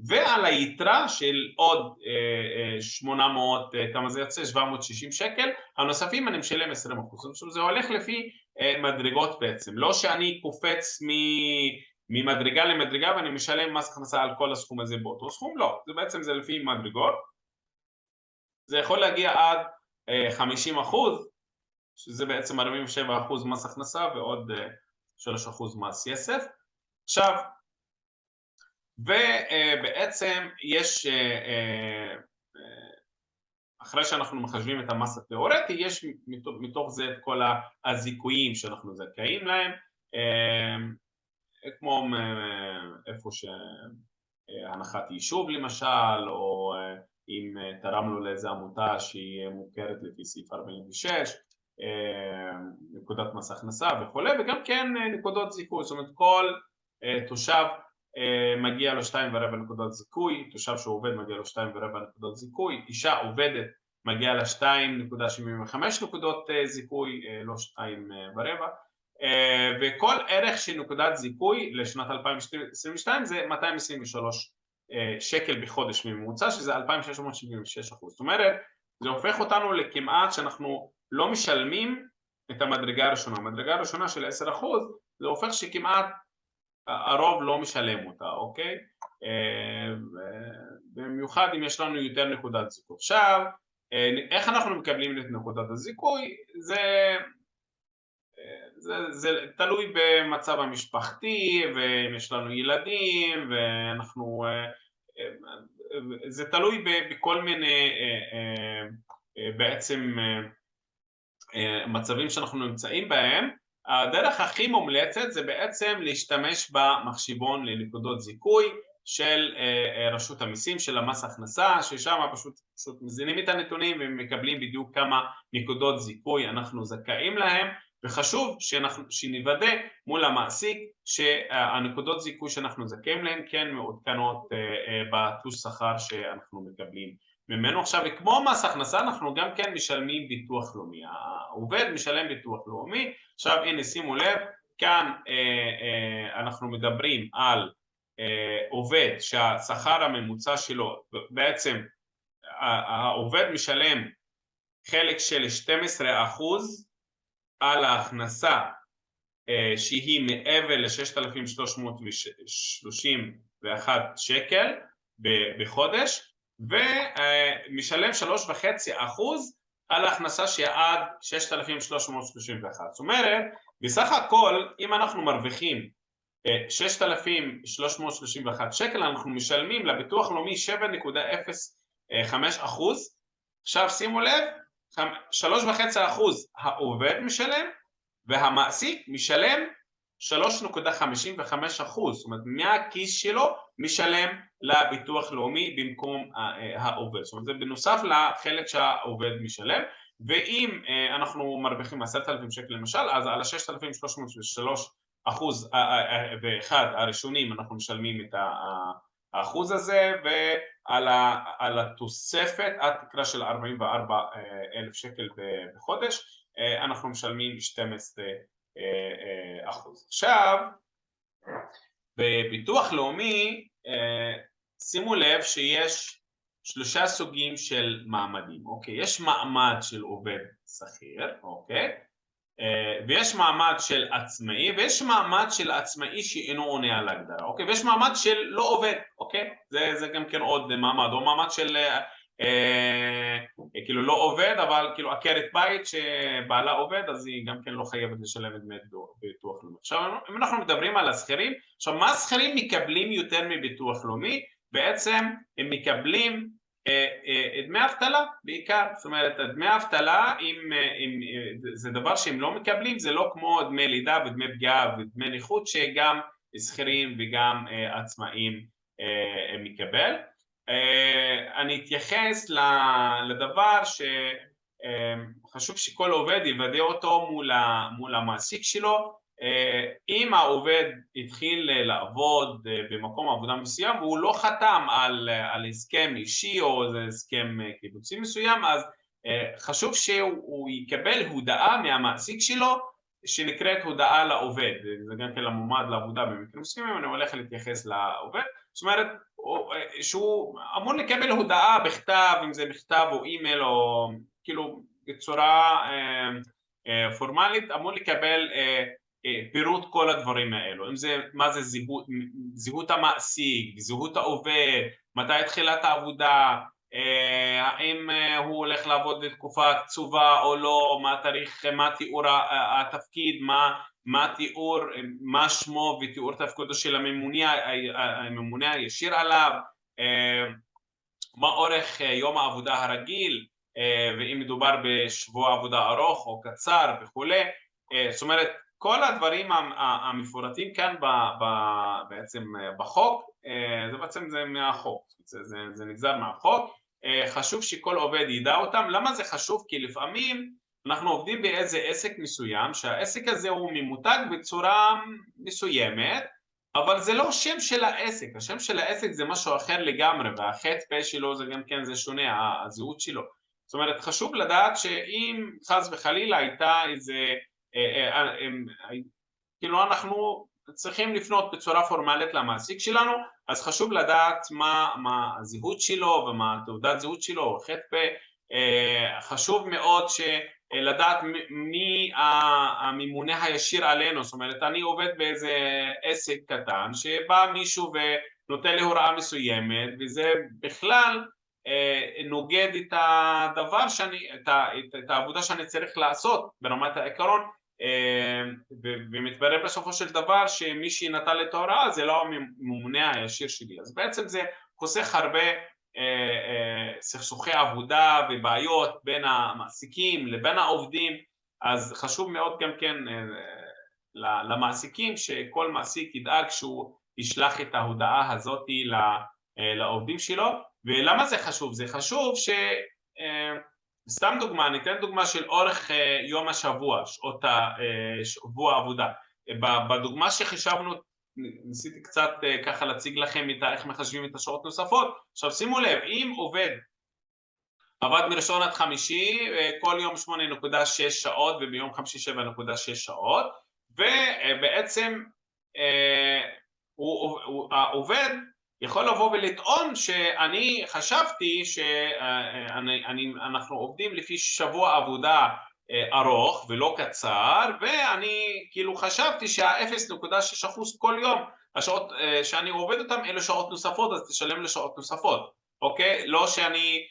ועל היתרה של עוד 800, כמה זה יוצא? 760 שקל, הנוספים אני משלם 20%. זאת אומרת, זה הולך לפי מדרגות בעצם, לא שאני קופץ ממדרגה למדרגה ואני משלם מס הכנסה על כל הסכום הזה באותו סכום, לא, זה בעצם זה לפי מדרגות. זה יכול להגיע עד 50 אחוז, שזה בעצם 47 אחוז מס הכנסה ועוד 3 אחוז מס יסף. עכשיו, ובעצם יש, אחרי שאנחנו מחשבים את המס התיאורטי, יש מתוך זה את כל הזיכויים שאנחנו זכאים להם, כמו איפה שהנחת יישוב למשל, או אם תרמנו לאיזה עמותה שהיא מוכרת לפי סעיף 46, נקודת מס הכנסה וכולי, וגם כן נקודות זיכוי, זאת אומרת כל תושב מגיע לו שתיים ורבע נקודות זיכוי, תושב שהוא עובד מגיע לו שתיים ורבע נקודות זיכוי, אישה עובדת מגיע לה שתיים נקודה שבעים וחמש נקודות זיכוי, לא שתיים ורבע, וכל ערך של נקודת זיכוי לשנת 2022 זה 223 שקל בחודש ממוצע, שזה 2,676 אחוז. זאת אומרת, זה הופך אותנו לכמעט שאנחנו לא משלמים את המדרגה הראשונה. המדרגה הראשונה של 10 אחוז, זה הופך שכמעט הרוב לא משלם אותה, אוקיי? במיוחד אם יש לנו יותר נקודת זיכוי. עכשיו, איך אנחנו מקבלים את נקודת הזיכוי? זה, זה, זה תלוי במצב המשפחתי, ואם יש לנו ילדים, ואנחנו... זה תלוי בכל מיני בעצם מצבים שאנחנו נמצאים בהם. הדרך הכי מומלצת זה בעצם להשתמש במחשיבון לנקודות זיכוי של רשות המיסים, של המס הכנסה, ששם פשוט, פשוט מזינים את הנתונים ומקבלים בדיוק כמה נקודות זיכוי אנחנו זכאים להם וחשוב שאנחנו, שנוודא מול המעסיק שהנקודות זיכוי שאנחנו זכאים להן כן מעודכנות בתלוש שכר שאנחנו מקבלים ממנו. עכשיו, כמו מס הכנסה, אנחנו גם כן משלמים ביטוח לאומי. העובד משלם ביטוח לאומי. עכשיו, הנה, שימו לב, כאן אנחנו מדברים על עובד שהשכר הממוצע שלו, בעצם העובד משלם חלק של 12 אחוז על ההכנסה שהיא מעבר ל-6,331 שקל בחודש ומשלם שלוש וחצי אחוז על ההכנסה שהיא עד 6,331 זאת אומרת בסך הכל אם אנחנו מרוויחים 6,331 שקל אנחנו משלמים לביטוח לאומי 7.05 אחוז. עכשיו שימו לב שלוש וחצי אחוז העובד משלם והמעסיק משלם 3.55 אחוז, זאת אומרת מהכיס שלו משלם לביטוח לאומי במקום העובד, זאת אומרת זה בנוסף לחלק שהעובד משלם. ואם אנחנו מרוויחים עשרת אלפים שקל למשל אז על ה-6,303 אחוז ואחד הראשונים אנחנו משלמים את האחוז הזה ועל התוספת עד תקרה של 44 אלף שקל בחודש אנחנו משלמים 12 אחוז. עכשיו, בביטוח לאומי שימו לב שיש שלושה סוגים של מעמדים, אוקיי? יש מעמד של עובד שכיר, אוקיי? ויש מעמד של עצמאי ויש מעמד של עצמאי שאינו עונה על ההגדרה, אוקיי? ויש מעמד של לא עובד, אוקיי? זה, זה גם כן עוד מעמד, או מעמד של אה, כאילו לא עובד, אבל כאילו עקרת בית שבעלה עובד אז היא גם כן לא חייבת לשלם את דמי ביטוח לאומי. עכשיו אם אנחנו מדברים על השכירים, עכשיו מה השכירים מקבלים יותר מביטוח לאומי? בעצם הם מקבלים אה, אה, דמי אבטלה בעיקר, זאת אומרת דמי אבטלה אם, אם, זה דבר שהם לא מקבלים, זה לא כמו דמי לידה ודמי פגיעה ודמי נכות שגם שכירים וגם עצמאים מקבל. אה, אני אתייחס לדבר שחשוב שכל עובד יוודא אותו מול המעסיק שלו. אה, אם העובד התחיל לעבוד במקום עבודה מסוים והוא לא חתם על, על הסכם אישי או הסכם קיבוצי מסוים אז אה, חשוב שהוא יקבל הודעה מהמעסיק שלו שנקראת הודעה לעובד, זה גם כן למועמד לעבודה במקרים מסוימים, אני הולך להתייחס לעובד, זאת אומרת שהוא אמור לקבל הודעה בכתב, אם זה מכתב או אימייל או כאילו בצורה אה, אה, פורמלית, אמור לקבל אה, פירוט כל הדברים האלו, אם זה מה זה זהות, זהות המעסיק, זהות העובד, מתי התחילת העבודה, האם הוא הולך לעבוד לתקופה קצובה או לא, מה התאריך, מה תיאור התפקיד, מה מה התיאור, מה שמו ותיאור תפקודו של הממונה, הממונה הישיר עליו, אה, מה אורך יום העבודה הרגיל ואם מדובר בשבוע עבודה ארוך או קצר וכולי, אה, זאת אומרת כל הדברים המפורטים כאן בעצם בחוק, אה, זה בעצם זה מהחוק, זה, זה, זה נגזר מהחוק, חשוב שכל עובד ידע אותם, למה זה חשוב? כי לפעמים אנחנו עובדים באיזה עסק מסוים שהעסק הזה הוא ממותג בצורה מסוימת אבל זה לא שם של העסק, השם של העסק זה משהו אחר לגמרי והחטא פה שלו זה גם כן זה שונה, הזהות שלו. זאת אומרת חשוב לדעת שאם חס וחלילה הייתה איזה אה, אה, אה, כאילו אנחנו צריכים לפנות בצורה פורמלית למעסיק שלנו אז חשוב לדעת מה, מה הזהות שלו ומה תעודת זהות שלו או פה חשוב מאוד ש... לדעת מי הממונה הישיר עלינו, זאת אומרת אני עובד באיזה עסק קטן שבא מישהו ונותן לי הוראה מסוימת וזה בכלל אה, נוגד את הדבר שאני, את, העבודה שאני צריך לעשות ברמת העיקרון אה, ומתברר בסופו של דבר שמי שנתן לי את ההוראה זה לא הממונה הישיר שלי. אז בעצם זה חוסך הרבה אה, אה, סכסוכי עבודה ובעיות בין המעסיקים לבין העובדים. אז חשוב מאוד גם כן אה, למעסיקים שכל מעסיק ידאג שהוא ישלח את ההודעה הזאת לעובדים שלו. ולמה זה חשוב? זה חשוב ש... סתם דוגמה, אני אתן דוגמה של אורך יום השבוע, שעות השבוע העבודה. בדוגמה שחישבנו ניסיתי קצת ככה להציג לכם איך מחשבים את השעות נוספות. עכשיו שימו לב, אם עובד עבד מראשון עד חמישי כל יום 8.6 שעות וביום חמישי 7.6 שעות ובעצם העובד יכול לבוא ולטעון שאני חשבתי שאנחנו עובדים לפי שבוע עבודה ארוך ולא קצר ואני כאילו חשבתי שה-0.6% כל יום השעות שאני עובד אותם אלה שעות נוספות אז תשלם לשעות נוספות אוקיי? לא שאני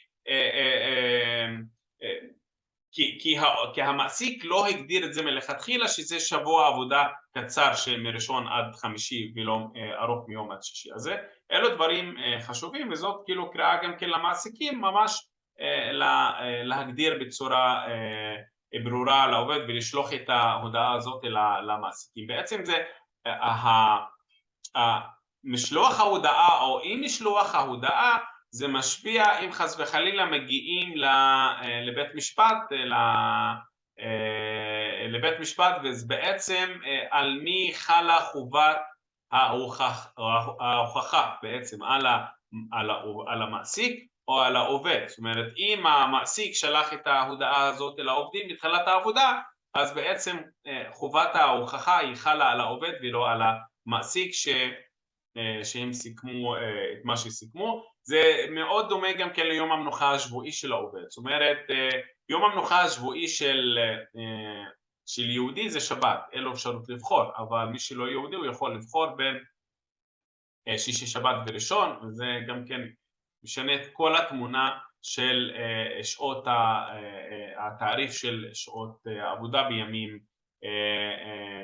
כי המעסיק לא הגדיר את זה מלכתחילה שזה שבוע עבודה קצר שמראשון עד חמישי ולא ארוך מיום עד שישי. אז אלו דברים חשובים וזאת כאילו קריאה גם כן למעסיקים ממש להגדיר בצורה ברורה לעובד ולשלוח את ההודעה הזאת למעסיקים. בעצם זה משלוח ההודעה או אי משלוח ההודעה זה משפיע אם חס וחלילה מגיעים לבית משפט לבית משפט וזה בעצם על מי חלה חובת ההוכחה בעצם על המעסיק או על העובד. זאת אומרת אם המעסיק שלח את ההודעה הזאת לעובדים בתחילת העבודה אז בעצם חובת ההוכחה היא חלה על העובד ולא על המעסיק שהם סיכמו את מה שסיכמו זה מאוד דומה גם כן ליום המנוחה השבועי של העובד זאת אומרת יום המנוחה השבועי של של יהודי זה שבת, אין לו אפשרות לבחור אבל מי שלא יהודי הוא יכול לבחור בין שישי שבת וראשון וזה גם כן משנה את כל התמונה של שעות התעריף של שעות עבודה בימים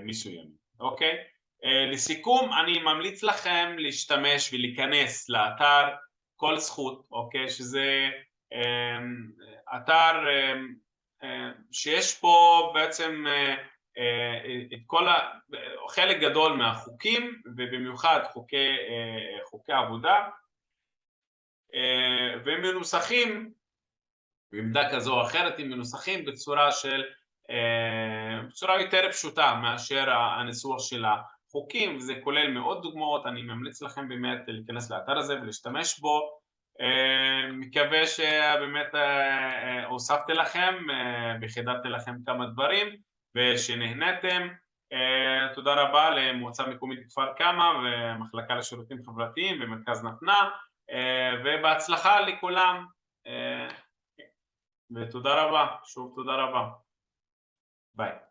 מסוימים אוקיי? לסיכום אני ממליץ לכם להשתמש ולהיכנס לאתר כל זכות אוקיי? שזה אתר שיש פה בעצם את כל ה... חלק גדול מהחוקים ובמיוחד חוקי, חוקי עבודה והם מנוסחים בעמדה כזו או אחרת הם מנוסחים בצורה של בצורה יותר פשוטה מאשר הניסוח של החוקים וזה כולל מאות דוגמאות אני ממליץ לכם באמת להיכנס לאתר הזה ולהשתמש בו. מקווה שבאמת הוספתי לכם וחידדתי לכם כמה דברים ושנהנתם תודה רבה למועצה מקומית כפר קמא ומחלקה לשירותים חברתיים ומרכז נתנה ובהצלחה לכולם. ותודה רבה, שוב תודה רבה. ביי